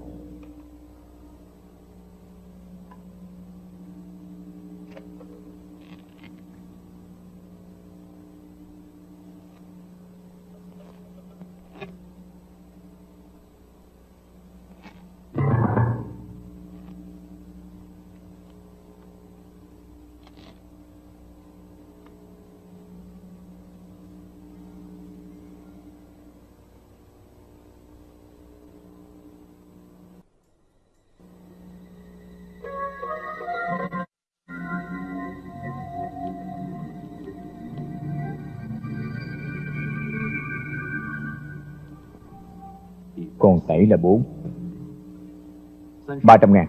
300 ngàn.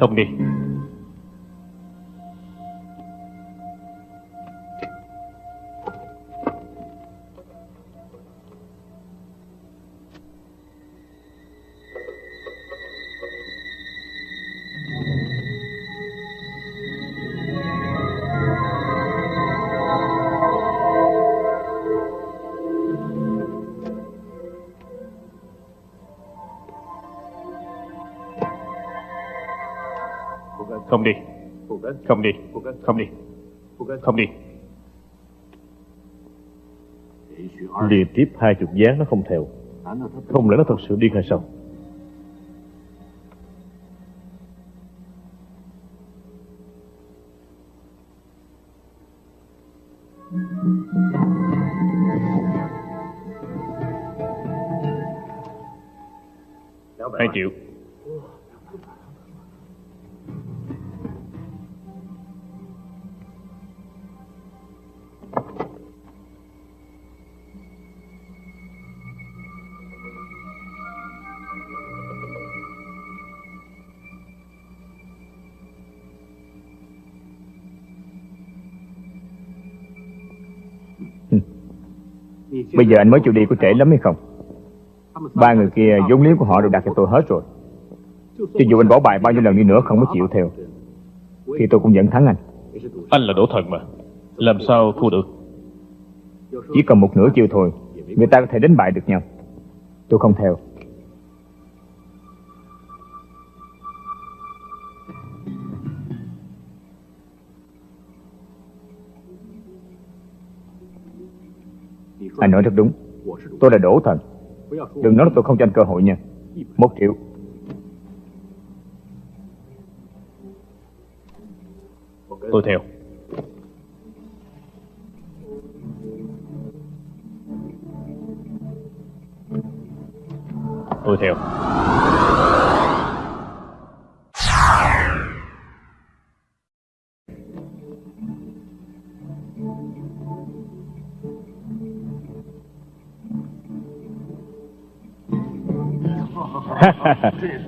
Thông đi. Không đi. Không đi. Không đi. Liên tiếp hai chục gián nó không theo. Không lẽ nó thật sự điên hay sao? Bây giờ anh mới chịu đi có trễ lắm hay không? Ba người kia vốn liếng của họ đều đặt cho tôi hết rồi. Cho dù anh bỏ bài bao nhiêu lần đi nữa không có chịu theo Thì tôi cũng vẫn thắng anh. Anh là đổ thần mà. Làm sao thua được? Chỉ còn một nửa chiều thôi Người ta có thể đánh bại được nhau. Tôi không theo nói rất đúng. Tôi là đổ thần. Đừng nói là tôi không cho anh cơ hội nha. Một triệu Tôi theo. Tôi theo.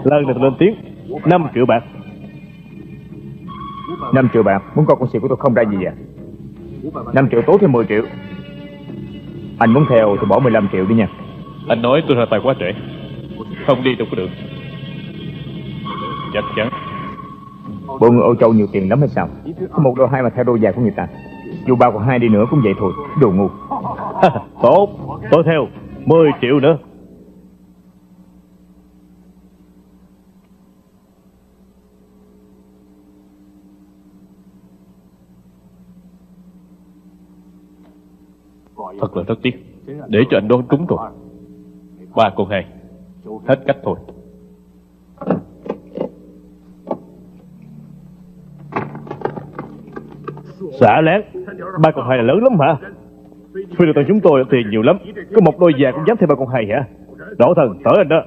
Lần này lên tiếng. 5 triệu bạc. 5 triệu bạc. Muốn coi con xì của tôi không ra gì à? 5 triệu tố thêm 10 triệu. Anh muốn theo thì bỏ 15 triệu đi nha. Anh nói tôi ra tay quá trễ Không đi đâu có được. Chắc chắn. Bộ người Âu Châu nhiều tiền lắm hay sao? Có một đôi hai mà theo đôi giày của người ta. Dù ba còn hai đi nữa cũng vậy thôi. Đồ ngu. [LAUGHS] Tốt. Tôi theo. 10 triệu nữa Thật là rất tiếc. Để cho anh đoán trúng rồi Ba con hai. Hết cách thôi. Xả lén. Ba con hai là lớn lắm hả? Phi được tầng chúng tôi tiền nhiều lắm. Có một đôi già cũng dám thêm ba con hai hả? Đổ thần tới anh đó.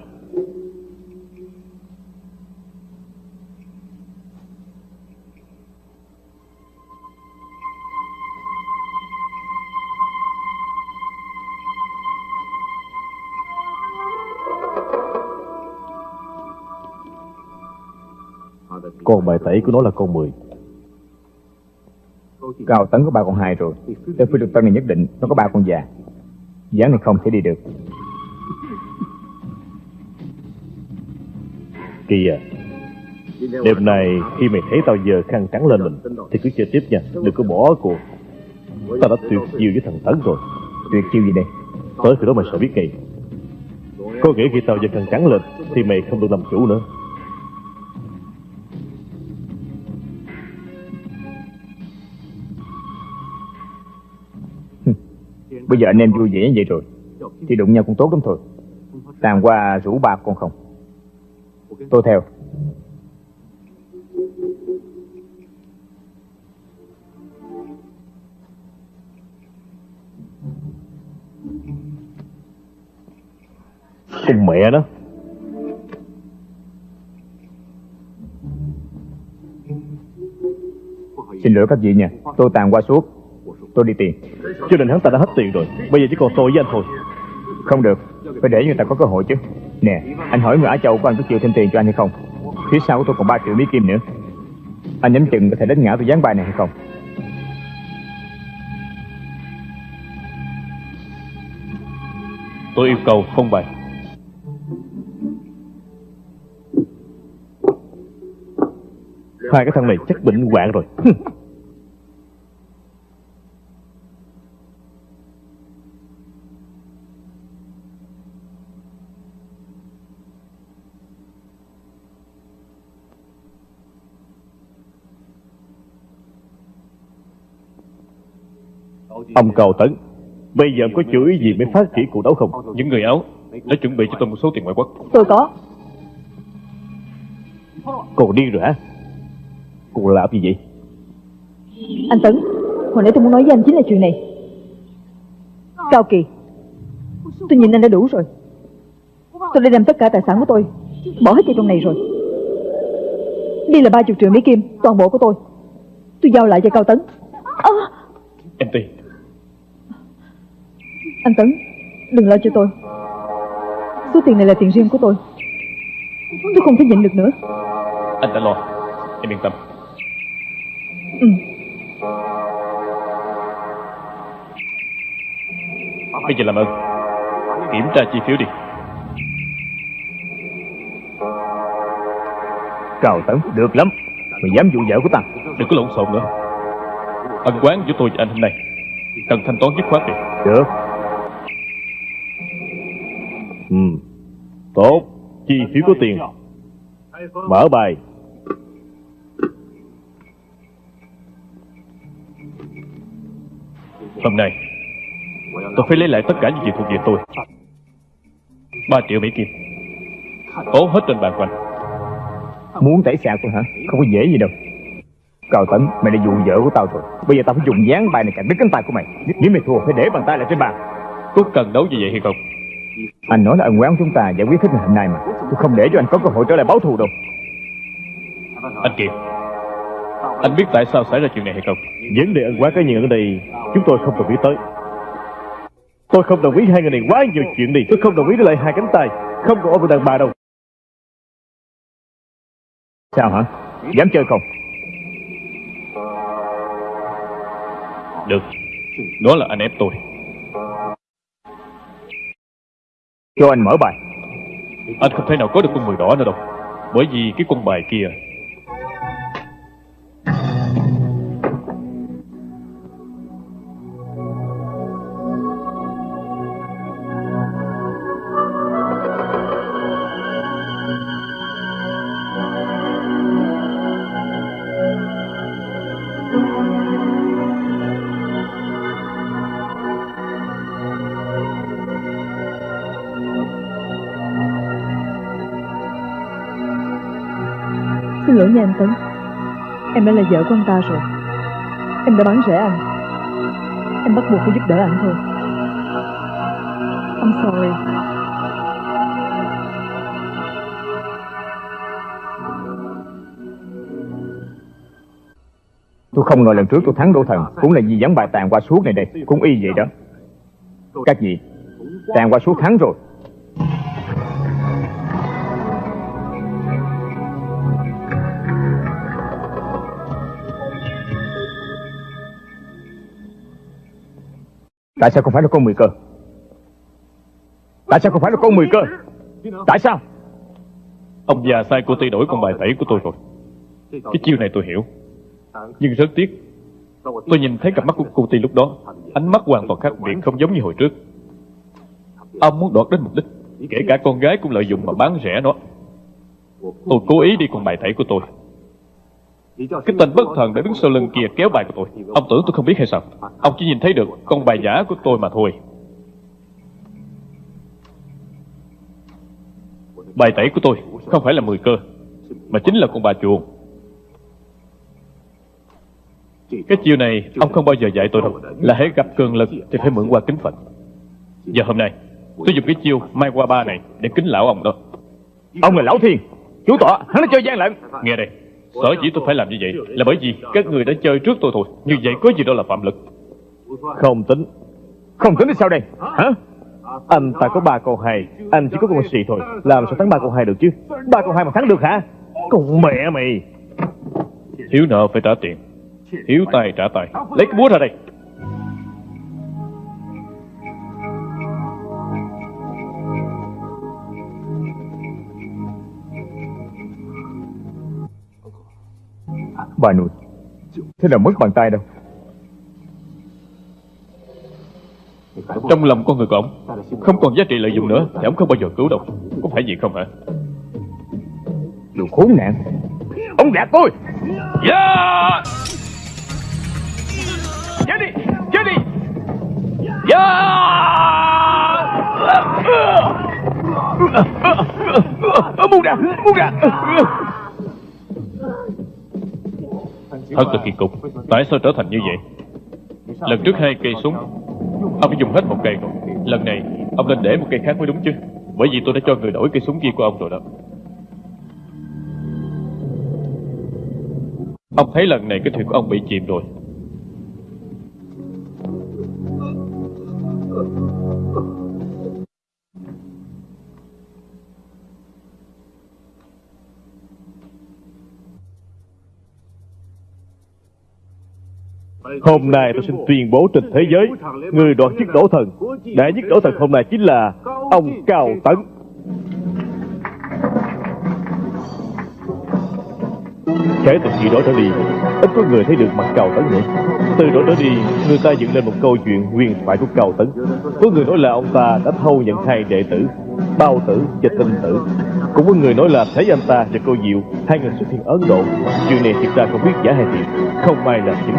Con bài tẩy của nó là con 10 Cao tấn có ba con hai rồi. Tới phi được tân này nhất định nó có ba con già. Dáng này không thể đi được. À Đêm nay khi mày thấy tao giờ khăn trắng lên mình Thì cứ chơi tiếp nha Đừng có bỏ cuộc. Tao đã tuyệt chiêu với thằng Tấn rồi. Tuyệt chiêu gì đây? Tới khi đó mày sợ biết ngay. Có nghĩa khi tao giơ khăn trắng lên Thì mày không được làm chủ nữa Bây giờ anh em vui vẻ như vậy rồi, Thì đụng nhau cũng tốt lắm thôi. Tàn qua rủ ba con không? Tôi theo. Con mẹ đó. Xin lỗi các vị nha, Tôi tàn qua suốt. Tôi đi tiền Cho nên hắn ta đã hết tiền rồi Bây giờ chỉ còn tôi với anh thôi. Không được Phải để người ta có cơ hội chứ. Nè Anh hỏi người Á Châu có anh có chịu thêm tiền cho anh hay không? Phía sau của tôi còn 3 triệu mỹ kim nữa. Anh nhắm chừng có thể đánh ngã tôi gián bài này hay không? Tôi yêu cầu không bài Hai cái thằng này chắc bệnh hoạn rồi Ông Cao Tấn Bây giờ có chủ ý gì mới phát triển cuộc đấu không? Những người áo đã chuẩn bị cho tôi một số tiền ngoại quốc. Tôi có. Cô điên rồi hả? Cô làm gì? Vậy Anh Tấn Hồi nãy tôi muốn nói với anh chính là chuyện này. Cao Kỳ Tôi nhìn anh đã đủ rồi. Tôi đã đem tất cả tài sản của tôi Bỏ hết vào trong này rồi. Đây là ba chục triệu Mỹ Kim Toàn bộ của tôi. Tôi giao lại cho Cao Tấn. À, Em Ti Anh Tấn Đừng lo cho tôi. Số tiền này là tiền riêng của tôi. Tôi không thể nhịn được nữa. Anh đã lo. Em yên tâm. Ừ. Bây giờ làm ơn. Kiểm tra chi phiếu đi. Cao Tấn Được lắm. Mày dám dụ vợ của ta. Đừng có lộn xộn nữa. Ân quán giữa tôi và anh hôm nay Cần thanh toán dứt khoát đi. Được Ừ. Tốt. Chi phiếu có tiền. Mở bài. Hôm nay Tôi phải lấy lại tất cả những gì thuộc về tôi. Ba triệu Mỹ Kim. Ố hết trên bàn của anh. Muốn tẩy xạ tôi hả? Không có dễ gì đâu. Cao Tấn Mày đã dụ vợ của tao rồi. Bây giờ tao phải dùng dán bài này cạnh đứt cánh tay của mày. Nếu mày thua phải để bàn tay lại trên bàn. Có cần đấu như vậy hay không Anh nói là ân quán chúng ta giải quyết hết ngày hôm nay mà. Tôi không để cho anh có cơ hội trở lại báo thù đâu. Anh Kiệt Anh biết tại sao xảy ra chuyện này hay không? Vấn đề ân quá cá nhân ở đây Chúng tôi không đồng ý tới. Tôi không đồng ý hai người này quá nhiều chuyện đi. Tôi không đồng ý để lại hai cánh tay. Không còn ôm đàn bà đâu. Sao hả? Dám chơi không? Được. Đó là anh ép tôi Cho anh mở bài. Anh không thể nào có được con mười đỏ nữa đâu. Bởi vì cái con bài kia nha anh Tấn Em đã là vợ của anh ta rồi. Em đã bán rẻ anh. Em bắt buộc phải giúp đỡ anh thôi. I'm sorry. Tôi không ngờ lần trước tôi thắng Đỗ Thần, Cũng là vì ván bài tàn qua suốt này đây. Cũng y vậy đó. Các vị, Tàn qua suốt thắng rồi. Tại sao không phải là con mười cơ? Tại sao không phải là con mười cơ? Tại sao? Ông già sai cô Ti đổi con bài tẩy của tôi rồi. Cái chiêu này tôi hiểu. Nhưng rất tiếc, Tôi nhìn thấy cặp mắt của cô Ti lúc đó, Ánh mắt hoàn toàn khác biệt, không giống như hồi trước. Ông muốn đoạt đến mục đích, Kể cả con gái cũng lợi dụng mà bán rẻ nó. Tôi cố ý đi con bài tẩy của tôi. Cái tên bất thần đã đứng sau lưng kia kéo bài của tôi. Ông tưởng tôi không biết hay sao? Ông chỉ nhìn thấy được con bài giả của tôi mà thôi. Bài tẩy của tôi không phải là 10 cơ Mà chính là con bà chuồng. Cái chiêu này ông không bao giờ dạy tôi đâu. Là hãy gặp cường lực thì phải mượn qua kính Phật. Giờ hôm nay tôi dùng cái chiêu mai qua ba này Để kính lão ông đó. Ông là Lão Thiên Chủ tọa hắn đã chơi gian lận. Nghe đây Sở dĩ tôi phải làm như vậy Là bởi vì các người đã chơi trước tôi thôi. Như vậy có gì đó là phạm lực. Không tính. Không tính thì sao đây? Hả? Anh ta có ba con hai Anh chỉ có con xì thôi. Làm sao thắng ba con hai được chứ? Ba con hai mà thắng được hả? Con mẹ mày. Thiếu nợ phải trả tiền. Thiếu tài trả tài Lấy cái búa ra đây bà nội. Thế là mất bàn tay đâu? Trong lòng con người của ông Không còn giá trị lợi dụng nữa Thì ông không bao giờ cứu đâu. Có phải vậy không hả? Đồ khốn nạn. Ông gạt tôi. Yeah! Chết đi Chết đi. Dạ! Yeah! Muốn ra Muốn ra Thật là kỳ cục. Tại sao trở thành như vậy? Lần trước hai cây súng, Ông đã dùng hết một cây rồi. Lần này, ông nên để một cây khác mới đúng chứ. Bởi vì tôi đã cho người đổi cây súng kia của ông rồi đó. Ông thấy lần này cái thuyền của ông bị chìm rồi. Hôm nay tôi xin tuyên bố trên thế giới, Người đoạt chức đổ thần. Đã nhất đổ thần hôm nay chính là Ông Cao Tấn. Kể từ khi đó trở đi, Ít có người thấy được mặt Cao Tấn nữa. Từ đó trở đi, Người ta dựng lên một câu chuyện huyền thoại của Cao Tấn. Có người nói là ông ta đã thâu nhận hai đệ tử, Bao tử và tinh tử. Cũng có người nói là thấy anh ta và cô Diệu, Hai người xuất hiện Ấn Độ. Chuyện này thực ra không biết giả hay thiệt, Không ai làm chứng